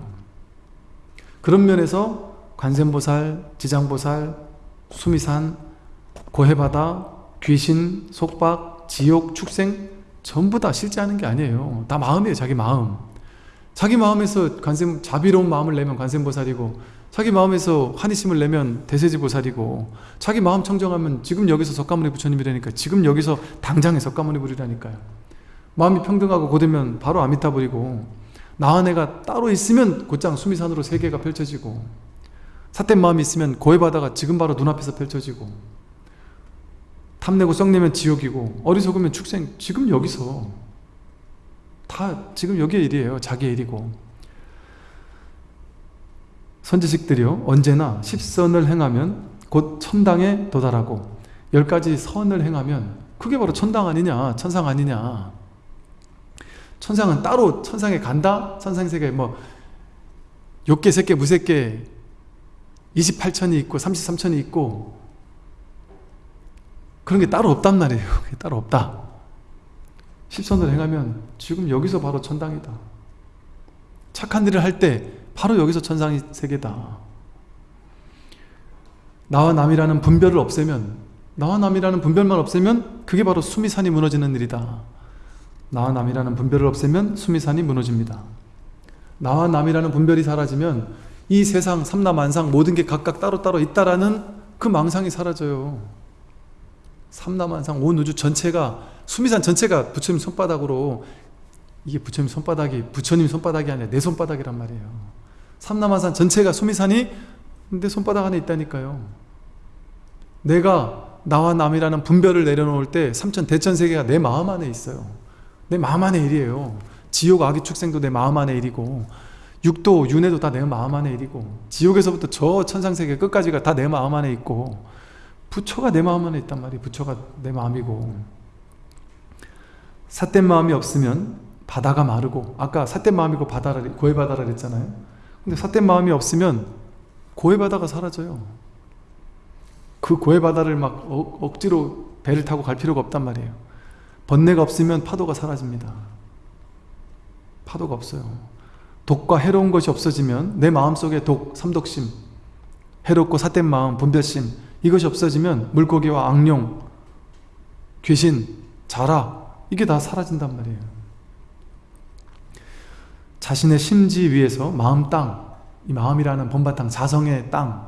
그런 면에서 관세음보살, 지장보살, 수미산, 고해바다, 귀신, 속박, 지옥, 축생 전부 다 실제하는 게 아니에요. 다 마음이에요 자기 마음. 자기 마음에서 관세 자비로운 마음을 내면 관세음보살이고 자기 마음에서 환희심을 내면 대세지보살이고 자기 마음 청정하면 지금 여기서 석가모니 부처님이라니까 지금 여기서 당장에 석가모니 부리라니까요. 마음이 평등하고 고되면 바로 아미타불이고 나와 내가 따로 있으면 곧장 수미산으로 세계가 펼쳐지고 삿된 마음이 있으면 고해 바다가 지금 바로 눈앞에서 펼쳐지고 탐내고 썩내면 지옥이고 어리석으면 축생. 지금 여기서. 다 지금 여기의 일이에요. 자기의 일이고. 선지식들이요. 언제나 십선을 행하면 곧 천당에 도달하고 열 가지 선을 행하면 그게 바로 천당 아니냐 천상 아니냐. 천상은 따로 천상에 간다? 천상세계 뭐 6개, 3개, 무색개 28천이 있고 33천이 있고 그런 게 따로 없단 말이에요. 따로 없다. 십선을 행하면 지금 여기서 바로 천당이다. 착한 일을 할 때 바로 여기서 천상이 세계다. 나와 남이라는 분별을 없애면 나와 남이라는 분별만 없애면 그게 바로 수미산이 무너지는 일이다. 나와 남이라는 분별을 없애면 수미산이 무너집니다. 나와 남이라는 분별이 사라지면 이 세상 삼라만상 모든 게 각각 따로따로 있다라는 그 망상이 사라져요 삼라만상 온 우주 전체가 수미산 전체가 부처님 손바닥으로 이게 부처님 손바닥이 부처님 손바닥이 아니라 내 손바닥이란 말이에요. 삼남한산 전체가 수미산이 내 손바닥 안에 있다니까요. 내가 나와 남이라는 분별을 내려놓을 때 삼천 대천세계가 내 마음 안에 있어요. 내 마음 안에 일이에요. 지옥 악의 축생도 내 마음 안에 일이고 육도 윤회도 다 내 마음 안에 일이고 지옥에서부터 저 천상세계 끝까지가 다 내 마음 안에 있고 부처가 내 마음 안에 있단 말이에요. 부처가 내 마음이고. 삿된 마음이 없으면 바다가 마르고 아까 삿된 마음이고 바다라 고해 바다라 그랬잖아요. 근데 삿된 마음이 없으면 고해 바다가 사라져요. 그 고해 바다를 막 어, 억지로 배를 타고 갈 필요가 없단 말이에요. 번뇌가 없으면 파도가 사라집니다. 파도가 없어요. 독과 해로운 것이 없어지면 내 마음속에 독, 삼독심 해롭고 삿된 마음, 분별심 이것이 없어지면 물고기와 악룡, 귀신, 자라 이게 다 사라진단 말이에요. 자신의 심지 위에서 마음 땅, 이 마음이라는 본바탕, 자성의 땅,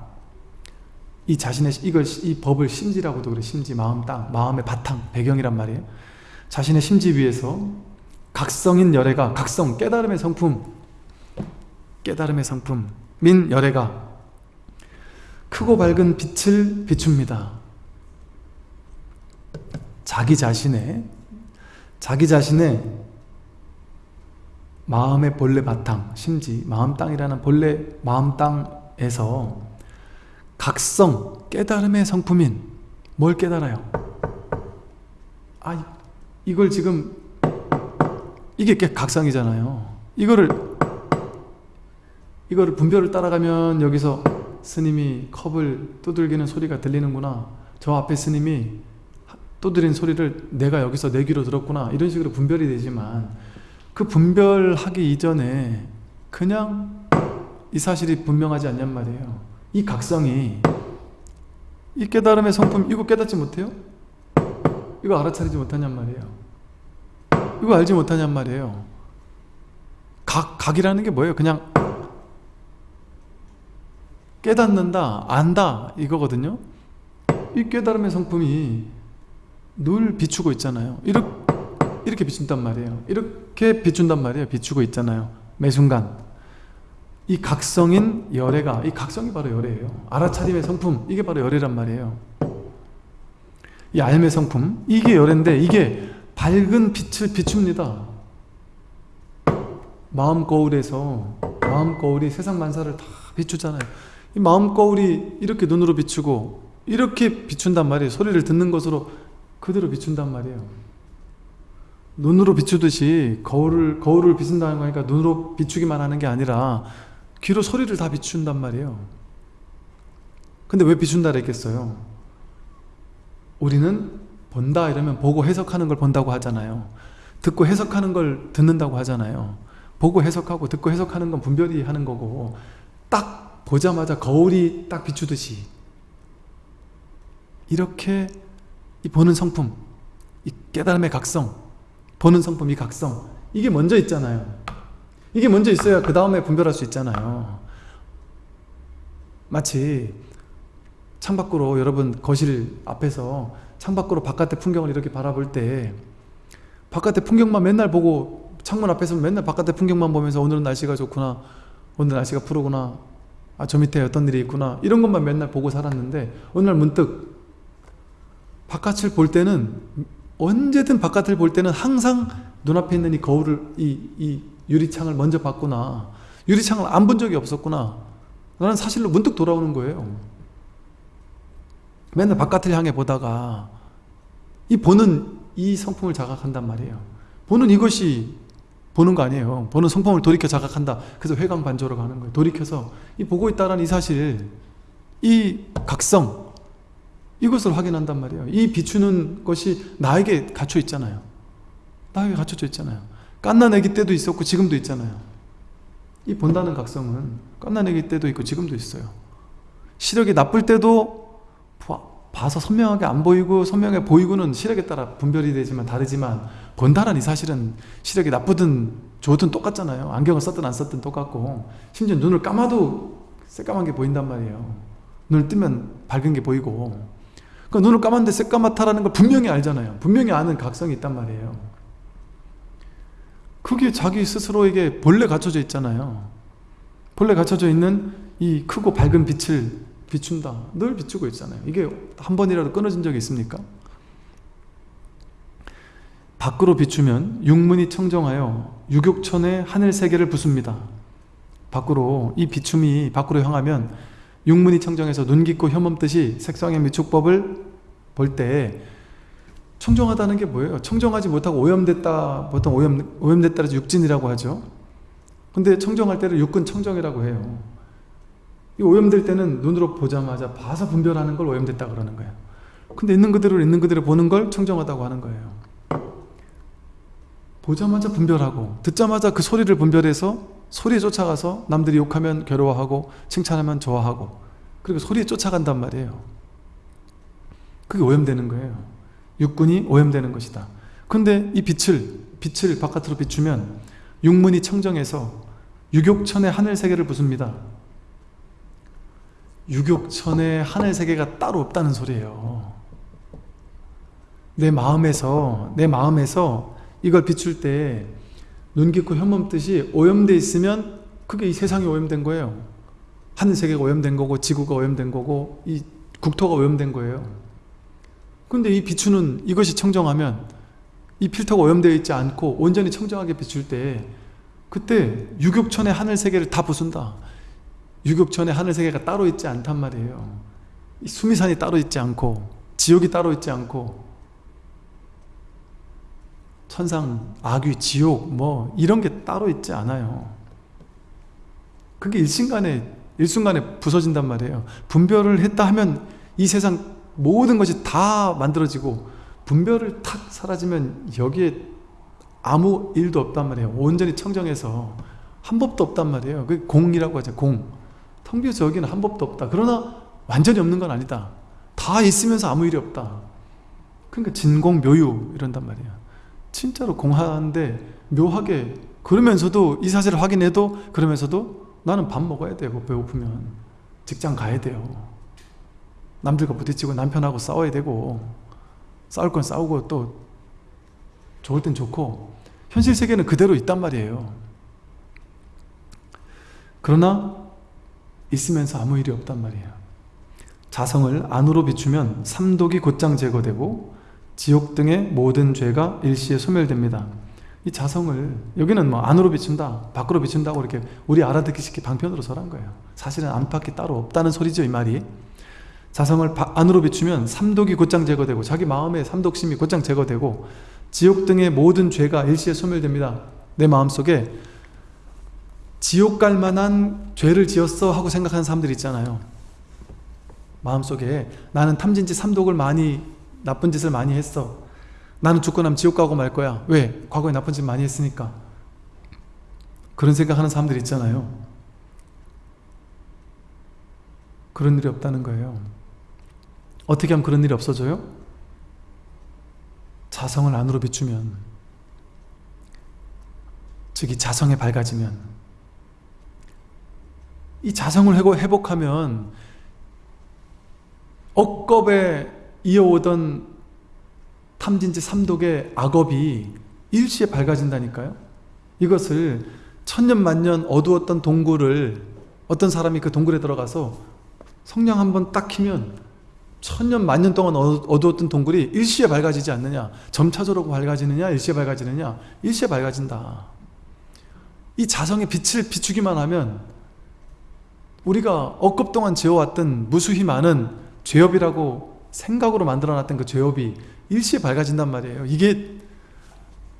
이 자신의 이걸 이 법을 심지라고도 그래 심지 마음 땅 마음의 바탕 배경이란 말이에요. 자신의 심지 위에서 각성인 열애가 각성 깨달음의 성품 깨달음의 성품 민 열애가 크고 밝은 빛을 비춥니다 자기 자신의 자기 자신의 마음의 본래 바탕 심지 마음 땅이라는 본래 마음 땅에서 각성, 깨달음의 성품인 뭘 깨달아요? 아, 이걸 지금 이게 각성이잖아요. 이거를 이거를 분별을 따라가면 여기서 스님이 컵을 두들기는 소리가 들리는구나. 저 앞에 스님이 두드린 소리를 내가 여기서 내 귀로 들었구나. 이런 식으로 분별이 되지만 그 분별하기 이전에 그냥 이 사실이 분명하지 않냔 말이에요. 이 각성이 이 깨달음의 성품 이거 깨닫지 못해요? 이거 알아차리지 못하냔 말이에요 이거 알지 못하냔 말이에요 각, 각이라는 게 뭐예요? 그냥 깨닫는다, 안다 이거거든요. 이 깨달음의 성품이 늘 비추고 있잖아요. 이렇게, 이렇게 비춘단 말이에요. 이렇게 비춘단 말이에요. 비추고 있잖아요. 매 순간. 이 각성인 열애가 이 각성이 바로 열애예요. 알아차림의 성품 이게 바로 열애란 말이에요. 이 알매 성품 이게 열애인데 이게 밝은 빛을 비춥니다. 마음 거울에서 마음 거울이 세상 만사를 다 비추잖아요. 이 마음 거울이 이렇게 눈으로 비추고 이렇게 비춘단 말이에요. 소리를 듣는 것으로 그대로 비춘단 말이에요. 눈으로 비추듯이 거울을 거울을 비춘다는 거니까 눈으로 비추기만 하는 게 아니라 귀로 소리를 다 비춘단 말이에요. 근데 왜 비춘다 그랬겠어요? 우리는 본다 이러면 보고 해석하는 걸 본다고 하잖아요. 듣고 해석하는 걸 듣는다고 하잖아요. 보고 해석하고 듣고 해석하는 건 분별이 하는 거고 딱 보자마자 거울이 딱 비추듯이 이렇게 이 보는 성품 이 깨달음의 각성 보는 성품 이 각성 이게 먼저 있잖아요. 이게 먼저 있어야 그 다음에 분별할 수 있잖아요. 마치 창밖으로 여러분 거실 앞에서 창밖으로 바깥의 풍경을 이렇게 바라볼 때 바깥의 풍경만 맨날 보고 창문 앞에서 맨날 바깥의 풍경만 보면서 오늘은 날씨가 좋구나 오늘 날씨가 푸르구나 아 저 밑에 어떤 일이 있구나. 이런 것만 맨날 보고 살았는데 어느 날 문득 바깥을 볼 때는 언제든 바깥을 볼 때는 항상 눈앞에 있는 이 거울을 이, 이 유리창을 먼저 봤구나. 유리창을 안 본 적이 없었구나. 나는 사실로 문득 돌아오는 거예요. 맨날 바깥을 향해 보다가 이 보는 이 성품을 자각한단 말이에요. 보는 이것이 보는 거 아니에요. 보는 성품을 돌이켜 자각한다. 그래서 회광반조로 가는 거예요. 돌이켜서 이 보고 있다는 이 사실 이 각성 이것을 확인한단 말이에요. 이 비추는 것이 나에게 갇혀 있잖아요. 나에게 갇혀져 있잖아요. 깐나내기 때도 있었고 지금도 있잖아요. 이 본다는 각성은 깐나내기 때도 있고 지금도 있어요. 시력이 나쁠 때도 봐서 선명하게 안 보이고 선명해 보이고는 시력에 따라 분별이 되지만 다르지만 이 사실은 시력이 나쁘든 좋든 똑같잖아요. 안경을 썼든 안 썼든 똑같고 심지어 눈을 감아도 새까만 게 보인단 말이에요. 눈을 뜨면 밝은 게 보이고. 그러니까 눈을 감았는데 새까맣다라는 걸 분명히 알잖아요. 분명히 아는 각성이 있단 말이에요. 그게 자기 스스로에게 본래 갖춰져 있잖아요. 본래 갖춰져 있는 이 크고 밝은 빛을 비춘다. 늘 비추고 있잖아요. 이게 한 번이라도 끊어진 적이 있습니까? 밖으로 비추면 육문이 청정하여 유격천의 하늘 세계를 부숩니다. 밖으로 이 비춤이 밖으로 향하면 육문이 청정해서 눈 깊고 혐없듯이 색상의 미축법을 볼 때 청정하다는 게 뭐예요? 청정하지 못하고 오염됐다 보통 오염, 오염됐다 해서 육진이라고 하죠. 근데 청정할 때를 육근 청정이라고 해요. 이 오염될 때는 눈으로 보자마자 봐서 분별하는 걸 오염됐다 그러는 거예요. 근데 있는 그대로 있는 그대로 보는 걸 청정하다고 하는 거예요 보자마자 분별하고 듣자마자 그 소리를 분별해서 소리에 쫓아가서 남들이 욕하면 괴로워하고 칭찬하면 좋아하고 그리고 소리에 쫓아간단 말이에요. 그게 오염되는 거예요. 육군이 오염되는 것이다. 근데 이 빛을 빛을 바깥으로 비추면 육문이 청정해서 유격천의 하늘 세계를 부숩니다. 유격천의 하늘 세계가 따로 없다는 소리예요. 내 마음에서 내 마음에서 이걸 비출 때 눈 깊고 현몸 뜻이 오염돼 있으면 그게 이 세상이 오염된 거예요. 하늘세계가 오염된 거고 지구가 오염된 거고 이 국토가 오염된 거예요. 근데 이 비추는 이것이 청정하면 이 필터가 오염되어 있지 않고 온전히 청정하게 비출 때 그때 유격천의 하늘세계를 다 부순다. 유격천의 하늘세계가 따로 있지 않단 말이에요. 수미산이 따로 있지 않고 지옥이 따로 있지 않고 천상, 악귀, 지옥 뭐 이런 게 따로 있지 않아요. 그게 일순간에 일순간에 부서진단 말이에요. 분별을 했다 하면 이 세상 모든 것이 다 만들어지고 분별을 탁 사라지면 여기에 아무 일도 없단 말이에요. 온전히 청정해서 한 법도 없단 말이에요. 그 공이라고 하죠 공 텅 비어서 여기는 한 법도 없다. 그러나 완전히 없는 건 아니다. 다 있으면서 아무 일이 없다. 그러니까 진공묘유 이런단 말이에요 진짜로 공하는데 묘하게 그러면서도 이 사실을 확인해도 그러면서도 나는 밥 먹어야 되고 배고프면. 직장 가야 돼요. 남들과 부딪히고 남편하고 싸워야 되고 싸울 건 싸우고 또 좋을 땐 좋고 현실 세계는 그대로 있단 말이에요. 그러나 있으면서 아무 일이 없단 말이에요. 자성을 안으로 비추면 삼독이 곧장 제거되고 지옥 등의 모든 죄가 일시에 소멸됩니다. 이 자성을 여기는 뭐 안으로 비춘다 밖으로 비춘다고 이렇게 우리 알아듣기 쉽게 방편으로 설한 거예요. 사실은 안팎이 따로 없다는 소리죠 이 말이. 자성을 안으로 비추면 삼독이 곧장 제거되고 자기 마음의 삼독심이 곧장 제거되고 지옥 등의 모든 죄가 일시에 소멸됩니다. 내 마음속에 지옥 갈 만한 죄를 지었어 하고 생각하는 사람들 있잖아요. 마음속에 나는 탐진지 삼독을 많이 나쁜 짓을 많이 했어. 나는 죽고 나면 지옥 가고 말 거야. 왜? 과거에 나쁜 짓 많이 했으니까. 그런 생각하는 사람들 있잖아요. 그런 일이 없다는 거예요. 어떻게 하면 그런 일이 없어져요? 자성을 안으로 비추면 즉이 자성에 밝아지면. 이 자성을 회복하면 억겁에 이어오던 탐진지 삼독의 악업이 일시에 밝아진다니까요. 이것을 천년 만년 어두웠던 동굴을 어떤 사람이 그 동굴에 들어가서 성냥 한번 딱 키면 천년 만년 동안 어두웠던 동굴이 일시에 밝아지지 않느냐 점차적으로 밝아지느냐 일시에 밝아지느냐 일시에 밝아진다. 이 자성의 빛을 비추기만 하면 우리가 억급 동안 지어왔던 무수히 많은 죄업이라고 생각으로 만들어놨던 그 죄업이 일시에 밝아진단 말이에요 이게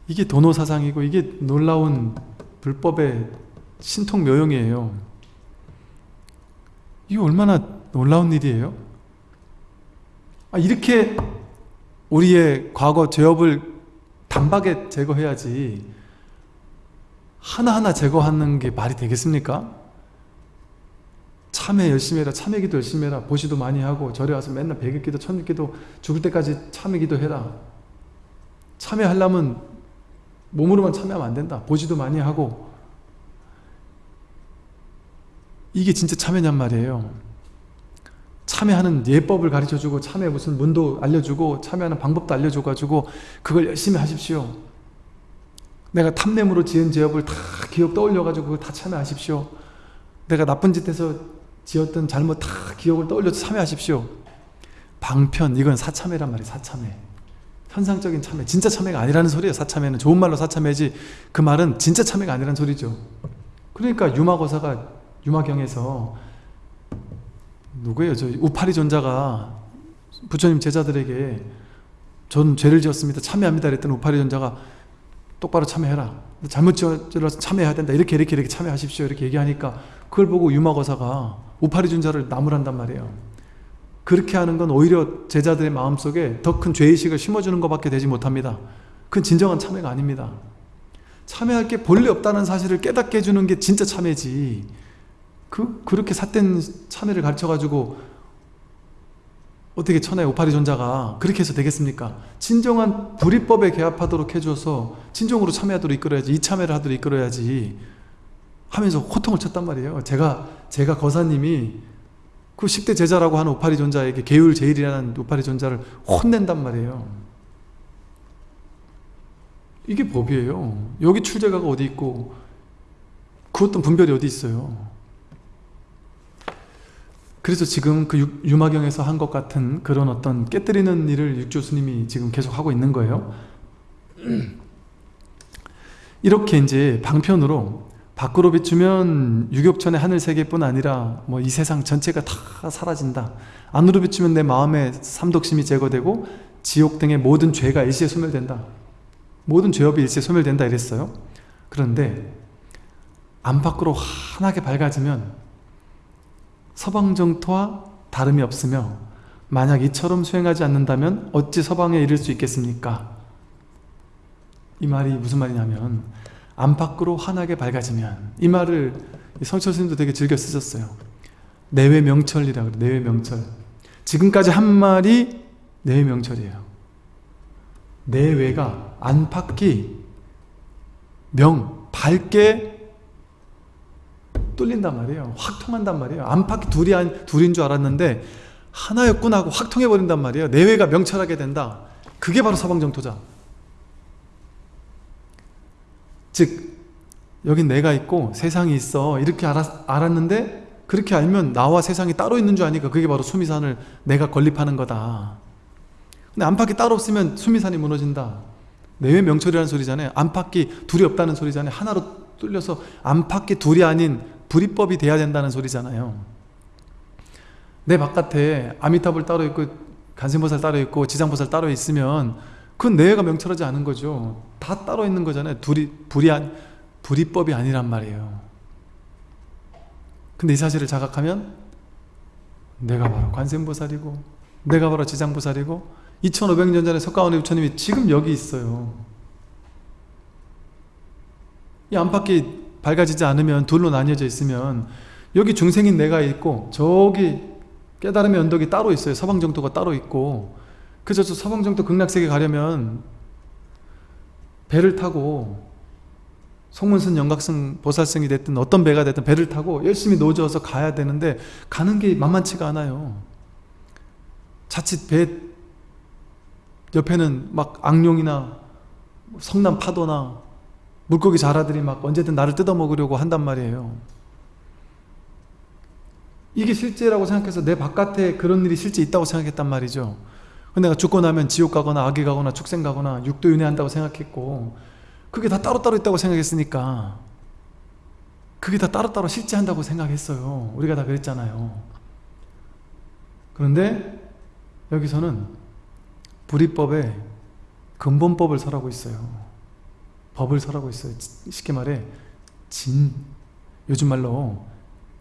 이게 도노 사상이고 이게 놀라운 불법의 신통 묘용이에요 이게 얼마나 놀라운 일이에요? 아, 이렇게 우리의 과거 죄업을 단박에 제거해야지 하나하나 제거하는 게 말이 되겠습니까? 참회 열심히 해라 참회 기도 열심히 해라 보시도 많이 하고 절에 와서 맨날 백일 기도 천일 기도 죽을 때까지 참회 기도 해라. 참회 하려면 몸으로만 참회하면 안 된다. 보시도 많이 하고. 이게 진짜 참회냔 말이에요. 참회하는 예법을 가르쳐주고 참회 무슨 문도 알려주고 참회하는 방법도 알려줘가지고 그걸 열심히 하십시오. 내가 탐냄으로 지은 죄업을 다 기억 떠올려가지고 그걸 다 참회하십시오. 내가 나쁜 짓 해서 지었던 잘못 다 기억을 떠올려서 참회하십시오. 방편 이건 사참회란 말이에요 사참회. 현상적인 참회 진짜 참회가 아니라는 소리예요 사참회는. 좋은 말로 사참회지 그 말은 진짜 참회가 아니라는 소리죠. 그러니까 유마고사가 유마경에서 누구예요? 저 우파리 존자가 부처님 제자들에게 전 죄를 지었습니다 참회합니다 그랬더니 우파리 존자가 똑바로 참회해라. 잘못 지어서 참회해야 된다. 이렇게 이렇게 이렇게 참회하십시오. 이렇게 얘기하니까 그걸 보고 유마거사가 우파리 준자를 나무란단 말이에요. 그렇게 하는 건 오히려 제자들의 마음속에 더 큰 죄의식을 심어주는 것밖에 되지 못합니다. 그건 진정한 참회가 아닙니다. 참회할 게 본래 없다는 사실을 깨닫게 해주는 게 진짜 참회지. 그, 그렇게 삿된 참회를 가르쳐가지고 어떻게 천하의 오파리 존자가 그렇게 해서 되겠습니까? 진정한 불이법에 개합하도록 해줘서 진정으로 참여하도록 이끌어야지 이 참여를 하도록 이끌어야지 하면서 호통을 쳤단 말이에요. 제가 제가 거사님이 그 10대 제자라고 하는 오파리 존자에게 계율 제일이라는 오파리 존자를 혼낸단 말이에요. 이게 법이에요. 여기 출제가가 어디 있고 그 어떤 분별이 어디 있어요? 그래서 지금 그 유- 유마경에서 한 것 같은 그런 어떤 깨뜨리는 일을 육조 스님이 지금 계속 하고 있는 거예요. 이렇게 이제 방편으로 밖으로 비추면 유격천의 하늘 세계뿐 아니라 뭐 이 세상 전체가 다 사라진다. 안으로 비추면 내 마음의 삼독심이 제거되고 지옥 등의 모든 죄가 일시에 소멸된다. 모든 죄업이 일시에 소멸된다 이랬어요. 그런데 안팎으로 환하게 밝아지면 서방정토와 다름이 없으며 만약 이처럼 수행하지 않는다면 어찌 서방에 이를 수 있겠습니까? 이 말이 무슨 말이냐면 안팎으로 환하게 밝아지면 이 말을 성철 스님도 되게 즐겨 쓰셨어요. 내외 명철이라 그래 내외 명철. 지금까지 한 말이 내외 명철이에요. 내외가 안팎이 명 밝게 뚫린단 말이에요. 확 통한단 말이에요. 안팎이 둘이 한, 둘인 줄 알았는데 하나였구나 하고 확 통해버린단 말이에요. 내외가 명철하게 된다. 그게 바로 서방정토자 즉 여긴 내가 있고 세상이 있어. 이렇게 알았, 알았는데 그렇게 알면 나와 세상이 따로 있는 줄 아니까 그게 바로 수미산을 내가 건립하는 거다. 근데 안팎이 따로 없으면 수미산이 무너진다. 내외 명철이라는 소리잖아요. 안팎이 둘이 없다는 소리잖아요. 하나로 뚫려서 안팎이 둘이 아닌 불이법이 돼야 된다는 소리잖아요. 내 바깥에 아미타불 따로 있고 간세보살 따로 있고 지장보살 따로 있으면 그건 내외가 명철하지 않은 거죠. 다 따로 있는 거잖아요. 둘이 불이 안, 불이법이 아니란 말이에요. 근데 이 사실을 자각하면 내가 바로 관세음보살이고 내가 바로 지장보살이고 2500년 전에 석가모니 부처님이 지금 여기 있어요. 이 안팎이 밝아지지 않으면 둘로 나뉘어져 있으면 여기 중생인 내가 있고 저기 깨달음의 언덕이 따로 있어요. 서방정토가 따로 있고 그래서 저 서방정토 극락세계 가려면 배를 타고 송문선 영각승 보살승이 됐든 어떤 배가 됐든 배를 타고 열심히 노져서 가야 되는데 가는 게 만만치가 않아요. 자칫 배 옆에는 막 악룡이나 성남 파도나 물고기 자라들이 막 언제든 나를 뜯어먹으려고 한단 말이에요. 이게 실제라고 생각해서 내 바깥에 그런 일이 실제 있다고 생각했단 말이죠 내가 죽고 나면 지옥 가거나 악에 가거나 축생 가거나 육도 윤회한다고 생각했고 그게 다 따로따로 있다고 생각했으니까 그게 다 따로따로 실제한다고 생각했어요. 우리가 다 그랬잖아요. 그런데 여기서는 불이법에 근본법을 설하고 있어요. 법을 설하고 있어요. 쉽게 말해 진. 요즘 말로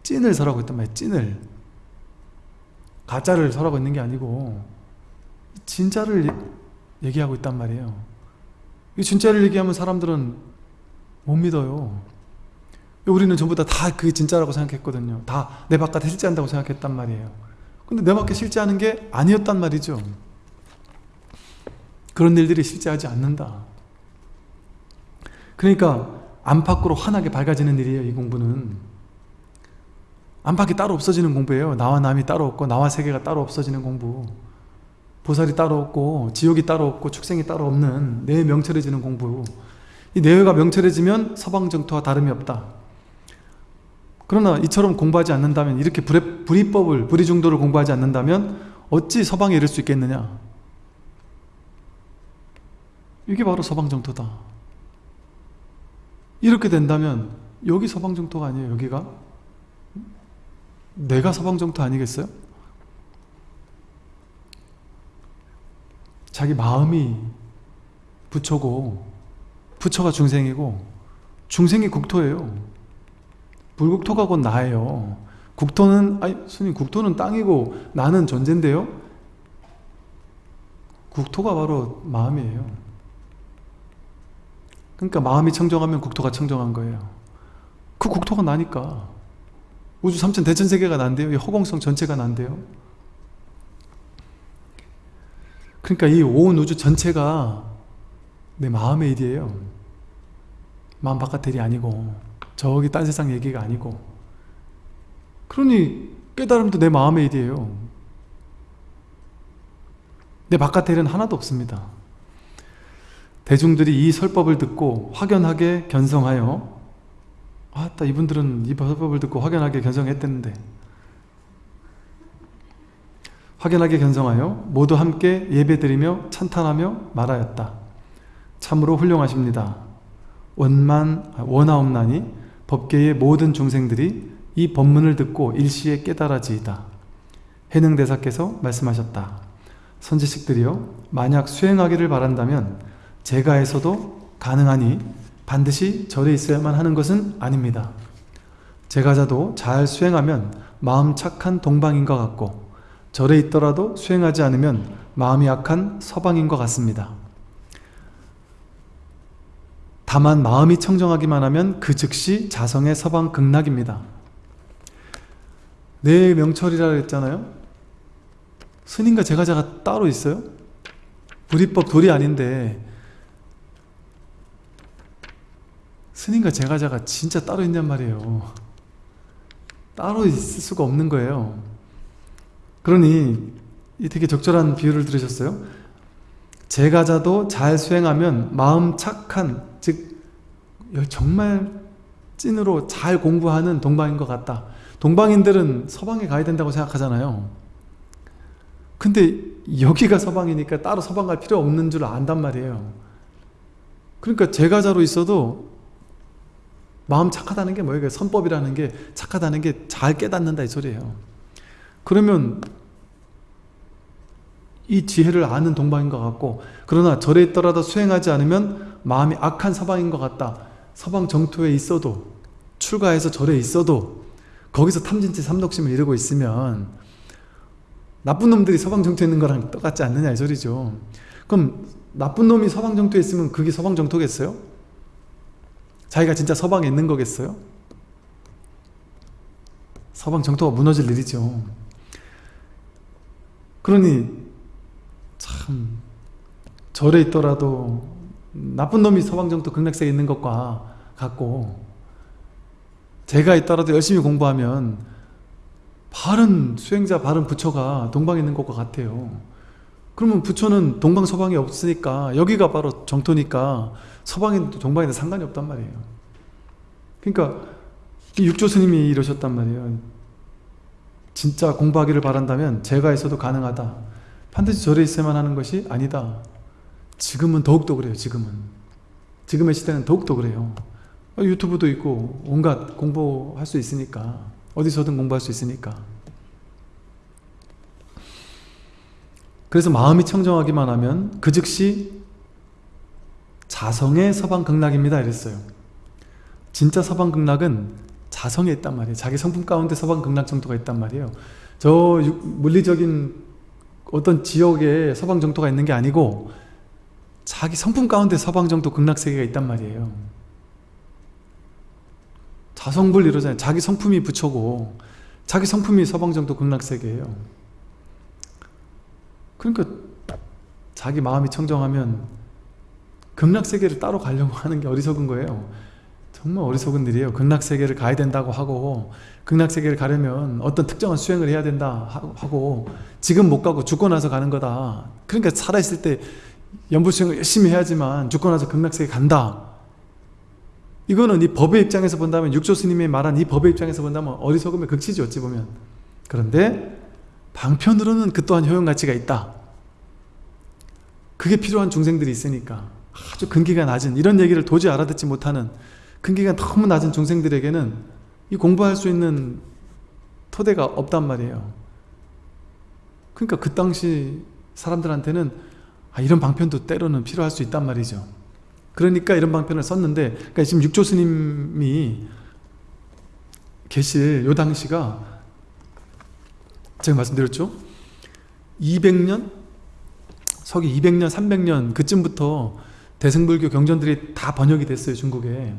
찐을 설하고 있단 말이에요. 찐을. 가짜를 설하고 있는 게 아니고 진짜를 얘- 얘기하고 있단 말이에요. 이 진짜를 얘기하면 사람들은 못 믿어요. 우리는 전부 다 다 그게 진짜라고 생각했거든요. 다 내 바깥에 실제한다고 생각했단 말이에요. 근데 내 밖에 실제하는 게 아니었단 말이죠. 그런 일들이 실제하지 않는다. 그러니까 안팎으로 환하게 밝아지는 일이에요 이 공부는. 안팎이 따로 없어지는 공부예요. 나와 남이 따로 없고 나와 세계가 따로 없어지는 공부 보살이 따로 없고 지옥이 따로 없고 축생이 따로 없는 내 명철해지는 공부. 이 내외가 명철해지면 서방정토와 다름이 없다. 그러나 이처럼 공부하지 않는다면 이렇게 불의, 불이법을 불이중도를 공부하지 않는다면 어찌 서방에 이를 수 있겠느냐? 이게 바로 서방정토다. 이렇게 된다면 여기 서방정토가 아니에요 여기가? 내가 서방정토 아니겠어요? 자기 마음이 부처고 부처가 중생이고 중생이 국토예요. 불국토가 곧 나예요. 국토는 아니 스님 국토는 땅이고 나는 존재인데요? 국토가 바로 마음이에요. 그러니까 마음이 청정하면 국토가 청정한 거예요. 그 국토가 나니까. 우주 삼천 대천세계가 난대요. 이 허공성 전체가 난대요 그러니까 이 온 우주 전체가 내 마음의 일이에요. 마음 바깥 일이 아니고 저기 딴 세상 얘기가 아니고. 그러니 깨달음도 내 마음의 일이에요. 내 바깥 일은 하나도 없습니다. 대중들이 이 설법을 듣고 확연하게 견성하여 아따 이분들은 이 설법을 듣고 확연하게 견성했댔는데 확연하게 견성하여 모두 함께 예배드리며 찬탄하며 말하였다. 참으로 훌륭하십니다. 원만 원하옵나니 법계의 모든 중생들이 이 법문을 듣고 일시에 깨달아지이다. 해능대사께서 말씀하셨다. 선지식들이여 만약 수행하기를 바란다면 제가에서도 가능하니 반드시 절에 있어야만 하는 것은 아닙니다. 제가자도 잘 수행하면 마음 착한 동방인 것 같고 절에 있더라도 수행하지 않으면 마음이 약한 서방인 것 같습니다. 다만 마음이 청정하기만 하면 그 즉시 자성의 서방 극락입니다. 내 명철이라 했잖아요. 스님과 제가자가 따로 있어요? 불이법 돌이 아닌데 스님과 제가자가 진짜 따로 있냔 말이에요. 따로 있을 수가 없는 거예요. 그러니 이 되게 적절한 비유를 들으셨어요? 제가자도 잘 수행하면 마음 착한 즉 정말 찐으로 잘 공부하는 동방인 것 같다. 동방인들은 서방에 가야 된다고 생각하잖아요. 근데 여기가 서방이니까 따로 서방 갈 필요 없는 줄 안단 말이에요. 그러니까 제가자로 있어도 마음 착하다는 게 뭐예요? 선법이라는 게 착하다는 게 잘 깨닫는다 이 소리예요. 그러면 이 지혜를 아는 동방인 것 같고 그러나 절에 있더라도 수행하지 않으면 마음이 악한 서방인 것 같다. 서방 정토에 있어도 출가해서 절에 있어도 거기서 탐진치 삼독심을 이루고 있으면 나쁜 놈들이 서방 정토에 있는 거랑 똑같지 않느냐 이 소리죠. 그럼 나쁜 놈이 서방 정토에 있으면 그게 서방 정토겠어요? 자기가 진짜 서방에 있는 거겠어요? 서방 정토가 무너질 일이죠. 그러니 참 절에 있더라도 나쁜 놈이 서방정토 극락세에 있는 것과 같고 제가 있더라도 열심히 공부하면 바른 수행자, 바른 부처가 동방에 있는 것과 같아요. 그러면 부처는 동방, 서방이 없으니까 여기가 바로 정토니까 서방에 동방에는 상관이 없단 말이에요. 그러니까 육조 스님이 이러셨단 말이에요. 진짜 공부하기를 바란다면 제가 있어도 가능하다. 반드시 절에 있어야만 하는 것이 아니다. 지금은 더욱더 그래요. 지금은. 지금의 시대는 더욱더 그래요. 유튜브도 있고 온갖 공부할 수 있으니까 어디서든 공부할 수 있으니까 그래서 마음이 청정하기만 하면 그 즉시 자성의 서방극락입니다 이랬어요 진짜 서방극락은 자성에 있단 말이에요. 자기 성품 가운데 서방 극락 정도가 있단 말이에요. 저 물리적인 어떤 지역에 서방 정토가 있는 게 아니고 자기 성품 가운데 서방 정토 극락 세계가 있단 말이에요. 자성불 이러잖아요. 자기 성품이 부처고 자기 성품이 서방 정토 극락 세계예요. 그러니까 자기 마음이 청정하면 극락 세계를 따로 가려고 하는 게 어리석은 거예요 정말 어리석은 일이에요. 극락세계를 가야 된다고 하고 극락세계를 가려면 어떤 특정한 수행을 해야 된다 하고 지금 못 가고 죽고 나서 가는 거다. 그러니까 살아있을 때 연불수행을 열심히 해야지만 죽고 나서 극락세계 간다. 이거는 이 법의 입장에서 본다면 육조 스님이 말한 이 법의 입장에서 본다면 어리석음의 극치지 어찌 보면. 그런데 방편으로는 그 또한 효용 가치가 있다. 그게 필요한 중생들이 있으니까 아주 근기가 낮은 이런 얘기를 도저히 알아듣지 못하는 근기가 너무 낮은 중생들에게는 이 공부할 수 있는 토대가 없단 말이에요. 그러니까 그 당시 사람들한테는 아, 이런 방편도 때로는 필요할 수 있단 말이죠. 그러니까 이런 방편을 썼는데 그러니까 지금 육조 스님이 계실 요 당시가 제가 말씀드렸죠? 200년? 서기 200년 300년 그쯤부터 대승불교 경전들이 다 번역이 됐어요 중국에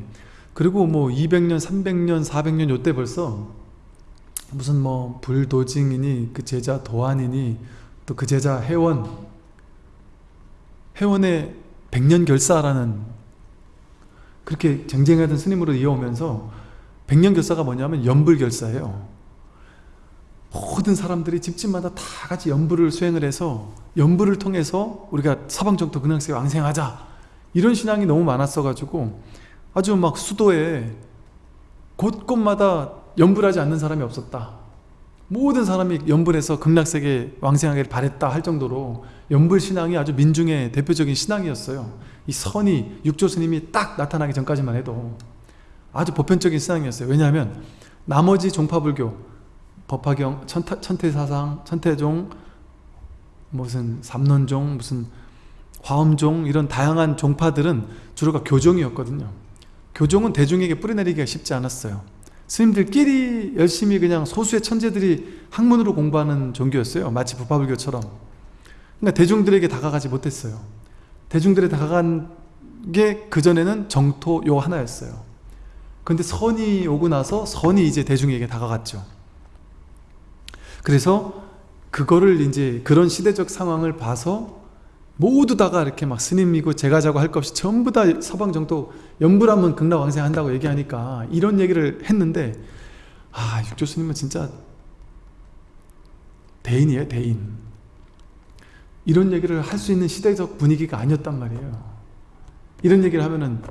그리고 뭐 200년 300년 400년 요때 벌써 무슨 뭐 불도징이니 그 제자 도안이니 또 그 제자 회원 회원의 백년 결사라는 그렇게 쟁쟁하던 스님으로 이어오면서 백년 결사가 뭐냐면 연불 결사예요. 모든 사람들이 집집마다 다 같이 연불을 수행을 해서 연불을 통해서 우리가 사방정토 근황세계 왕생하자. 이런 신앙이 너무 많았어 가지고 아주 막 수도에 곳곳마다 연불하지 않는 사람이 없었다. 모든 사람이 연불해서 극락세계 왕생하기를 바랬다 할 정도로 연불 신앙이 아주 민중의 대표적인 신앙이었어요. 이 선이 육조 스님이 딱 나타나기 전까지만 해도 아주 보편적인 신앙이었어요. 왜냐하면 나머지 종파불교 법화경, 천타, 천태사상, 천태종 무슨 삼론종, 무슨 화엄종 이런 다양한 종파들은 주로가 교종이었거든요 교종은 대중에게 뿌리내리기가 쉽지 않았어요 스님들끼리 열심히 그냥 소수의 천재들이 학문으로 공부하는 종교였어요. 마치 부파불교처럼. 그러니까 대중들에게 다가가지 못했어요. 대중들에 다가간 게 그전에는 정토 요 하나였어요. 근데 선이 오고 나서 선이 이제 대중에게 다가갔죠. 그래서 그거를 이제 그런 시대적 상황을 봐서 모두 다가 이렇게 막 스님이고 제가자고 할 것 없이 전부 다 서방정도 연불하면 극락왕생한다고 얘기하니까 이런 얘기를 했는데 아 육조 스님은 진짜 대인이에요 대인 이런 얘기를 할 수 있는 시대적 분위기가 아니었단 말이에요 이런 얘기를 하면은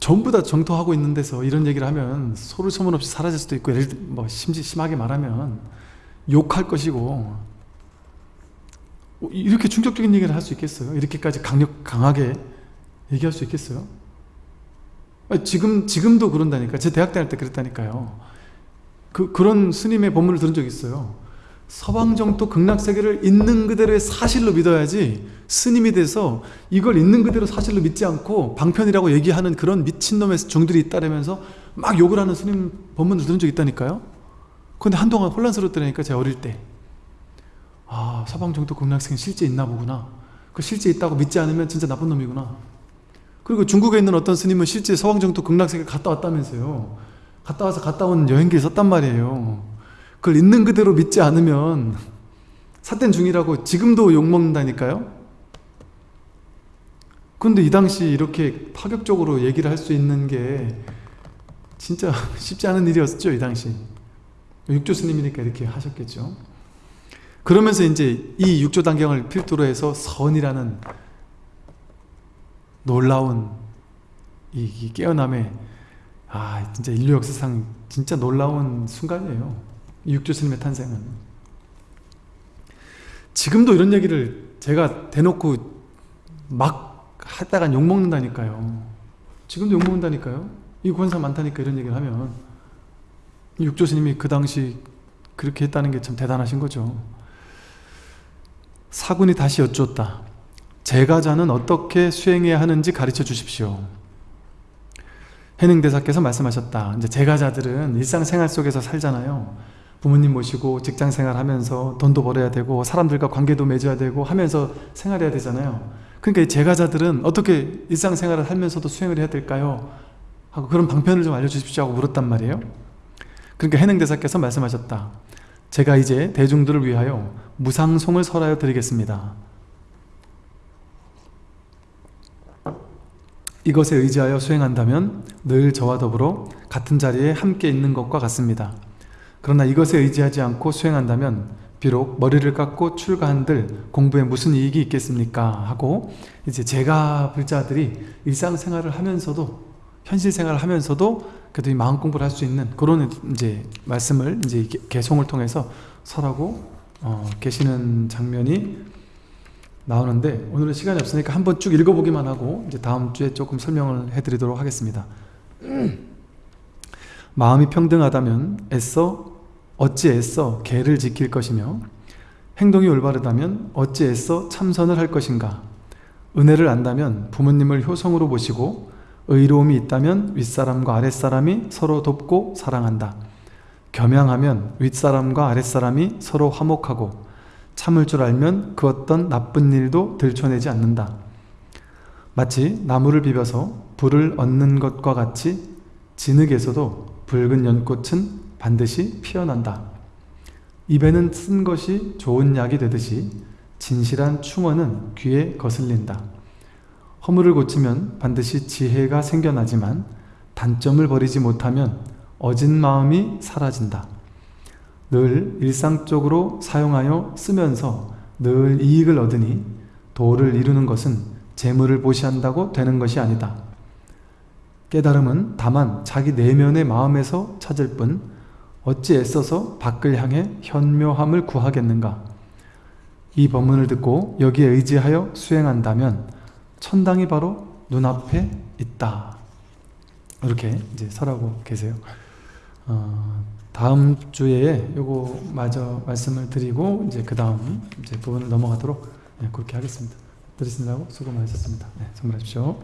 전부 다 정토하고 있는 데서 이런 얘기를 하면 소를 소문 없이 사라질 수도 있고 예를 뭐 심지 심하게 말하면 욕할 것이고 이렇게 충격적인 얘기를 할 수 있겠어요? 이렇게까지 강력, 강하게 얘기할 수 있겠어요? 지금, 지금도 그런다니까. 제 대학 다닐 때 그랬다니까요. 그, 그런 스님의 법문을 들은 적이 있어요. 서방정토 극락세계를 있는 그대로의 사실로 믿어야지 스님이 돼서 이걸 있는 그대로 사실로 믿지 않고 방편이라고 얘기하는 그런 미친놈의 종들이 있다면서 막 욕을 하는 스님 법문을 들은 적이 있다니까요. 근데 한동안 혼란스럽더라니까 제가 어릴 때. 아 서방정토 극락세계 실제 있나 보구나 그 실제 있다고 믿지 않으면 진짜 나쁜 놈이구나 그리고 중국에 있는 어떤 스님은 실제 서방정토 극락세계 갔다 왔다면서요. 갔다 와서 갔다 온 여행기에 썼단 말이에요. 그걸 있는 그대로 믿지 않으면 사된 중이라고 지금도 욕먹는다니까요. 근데 이 당시 이렇게 파격적으로 얘기를 할 수 있는 게 진짜 쉽지 않은 일이었죠 이 당시. 육조 스님이니까 이렇게 하셨겠죠. 그러면서 이제 이 육조 단경을 필두로 해서 선이라는 놀라운 이 깨어남의 아 진짜 인류 역사상 진짜 놀라운 순간이에요. 육조 스님의 탄생은. 지금도 이런 얘기를 제가 대놓고 막 하다가 욕먹는다니까요. 지금도 욕먹는다니까요. 이 권사 많다니까 이런 얘기를 하면 육조 스님이 그 당시 그렇게 했다는 게 참 대단하신 거죠. 사군이 다시 여쭈었다. 제가자는 어떻게 수행해야 하는지 가르쳐 주십시오. 해능 대사께서 말씀하셨다. 이제 제가자들은 일상생활 속에서 살잖아요. 부모님 모시고 직장생활 하면서 돈도 벌어야 되고 사람들과 관계도 맺어야 되고 하면서 생활해야 되잖아요. 그러니까 제가자들은 어떻게 일상생활을 하면서도 수행을 해야 될까요? 하고 그런 방편을 좀 알려주십시오 하고 물었단 말이에요. 그러니까 해능대사께서 말씀하셨다. 제가 이제 대중들을 위하여 무상송을 설하여 드리겠습니다. 이것에 의지하여 수행한다면 늘 저와 더불어 같은 자리에 함께 있는 것과 같습니다. 그러나 이것에 의지하지 않고 수행한다면 비록 머리를 깎고 출가한들 공부에 무슨 이익이 있겠습니까? 하고 이제 제가 불자들이 일상생활을 하면서도 현실 생활을 하면서도 그래도 이 마음 공부를 할 수 있는 그런 이제 말씀을 이제 개송을 통해서 설하고 어, 계시는 장면이 나오는데 오늘은 시간이 없으니까 한번 쭉 읽어보기만 하고 이제 다음 주에 조금 설명을 해드리도록 하겠습니다. 마음이 평등하다면 애써 어찌 애써 계를 지킬 것이며 행동이 올바르다면 어찌 애써 참선을 할 것인가 은혜를 안다면 부모님을 효성으로 모시고 의로움이 있다면 윗사람과 아랫사람이 서로 돕고 사랑한다. 겸양하면 윗사람과 아랫사람이 서로 화목하고 참을 줄 알면 그 어떤 나쁜 일도 들춰내지 않는다. 마치 나무를 비벼서 불을 얻는 것과 같이 진흙에서도 붉은 연꽃은 반드시 피어난다. 입에는 쓴 것이 좋은 약이 되듯이 진실한 충언은 귀에 거슬린다. 허물을 고치면 반드시 지혜가 생겨나지만 단점을 버리지 못하면 어진 마음이 사라진다. 늘 일상적으로 사용하여 쓰면서 늘 이익을 얻으니 도를 이루는 것은 재물을 보시한다고 되는 것이 아니다. 깨달음은 다만 자기 내면의 마음에서 찾을 뿐 어찌 애써서 밖을 향해 현묘함을 구하겠는가? 이 법문을 듣고 여기에 의지하여 수행한다면 천당이 바로 눈앞에 있다. 이렇게 이제 설하고 계세요. 어, 다음 주에 요거 마저 말씀을 드리고 이제 그 다음 이제 부분을 넘어가도록 네, 그렇게 하겠습니다. 들으신다고 수고 많으셨습니다. 네, 선물하십시오.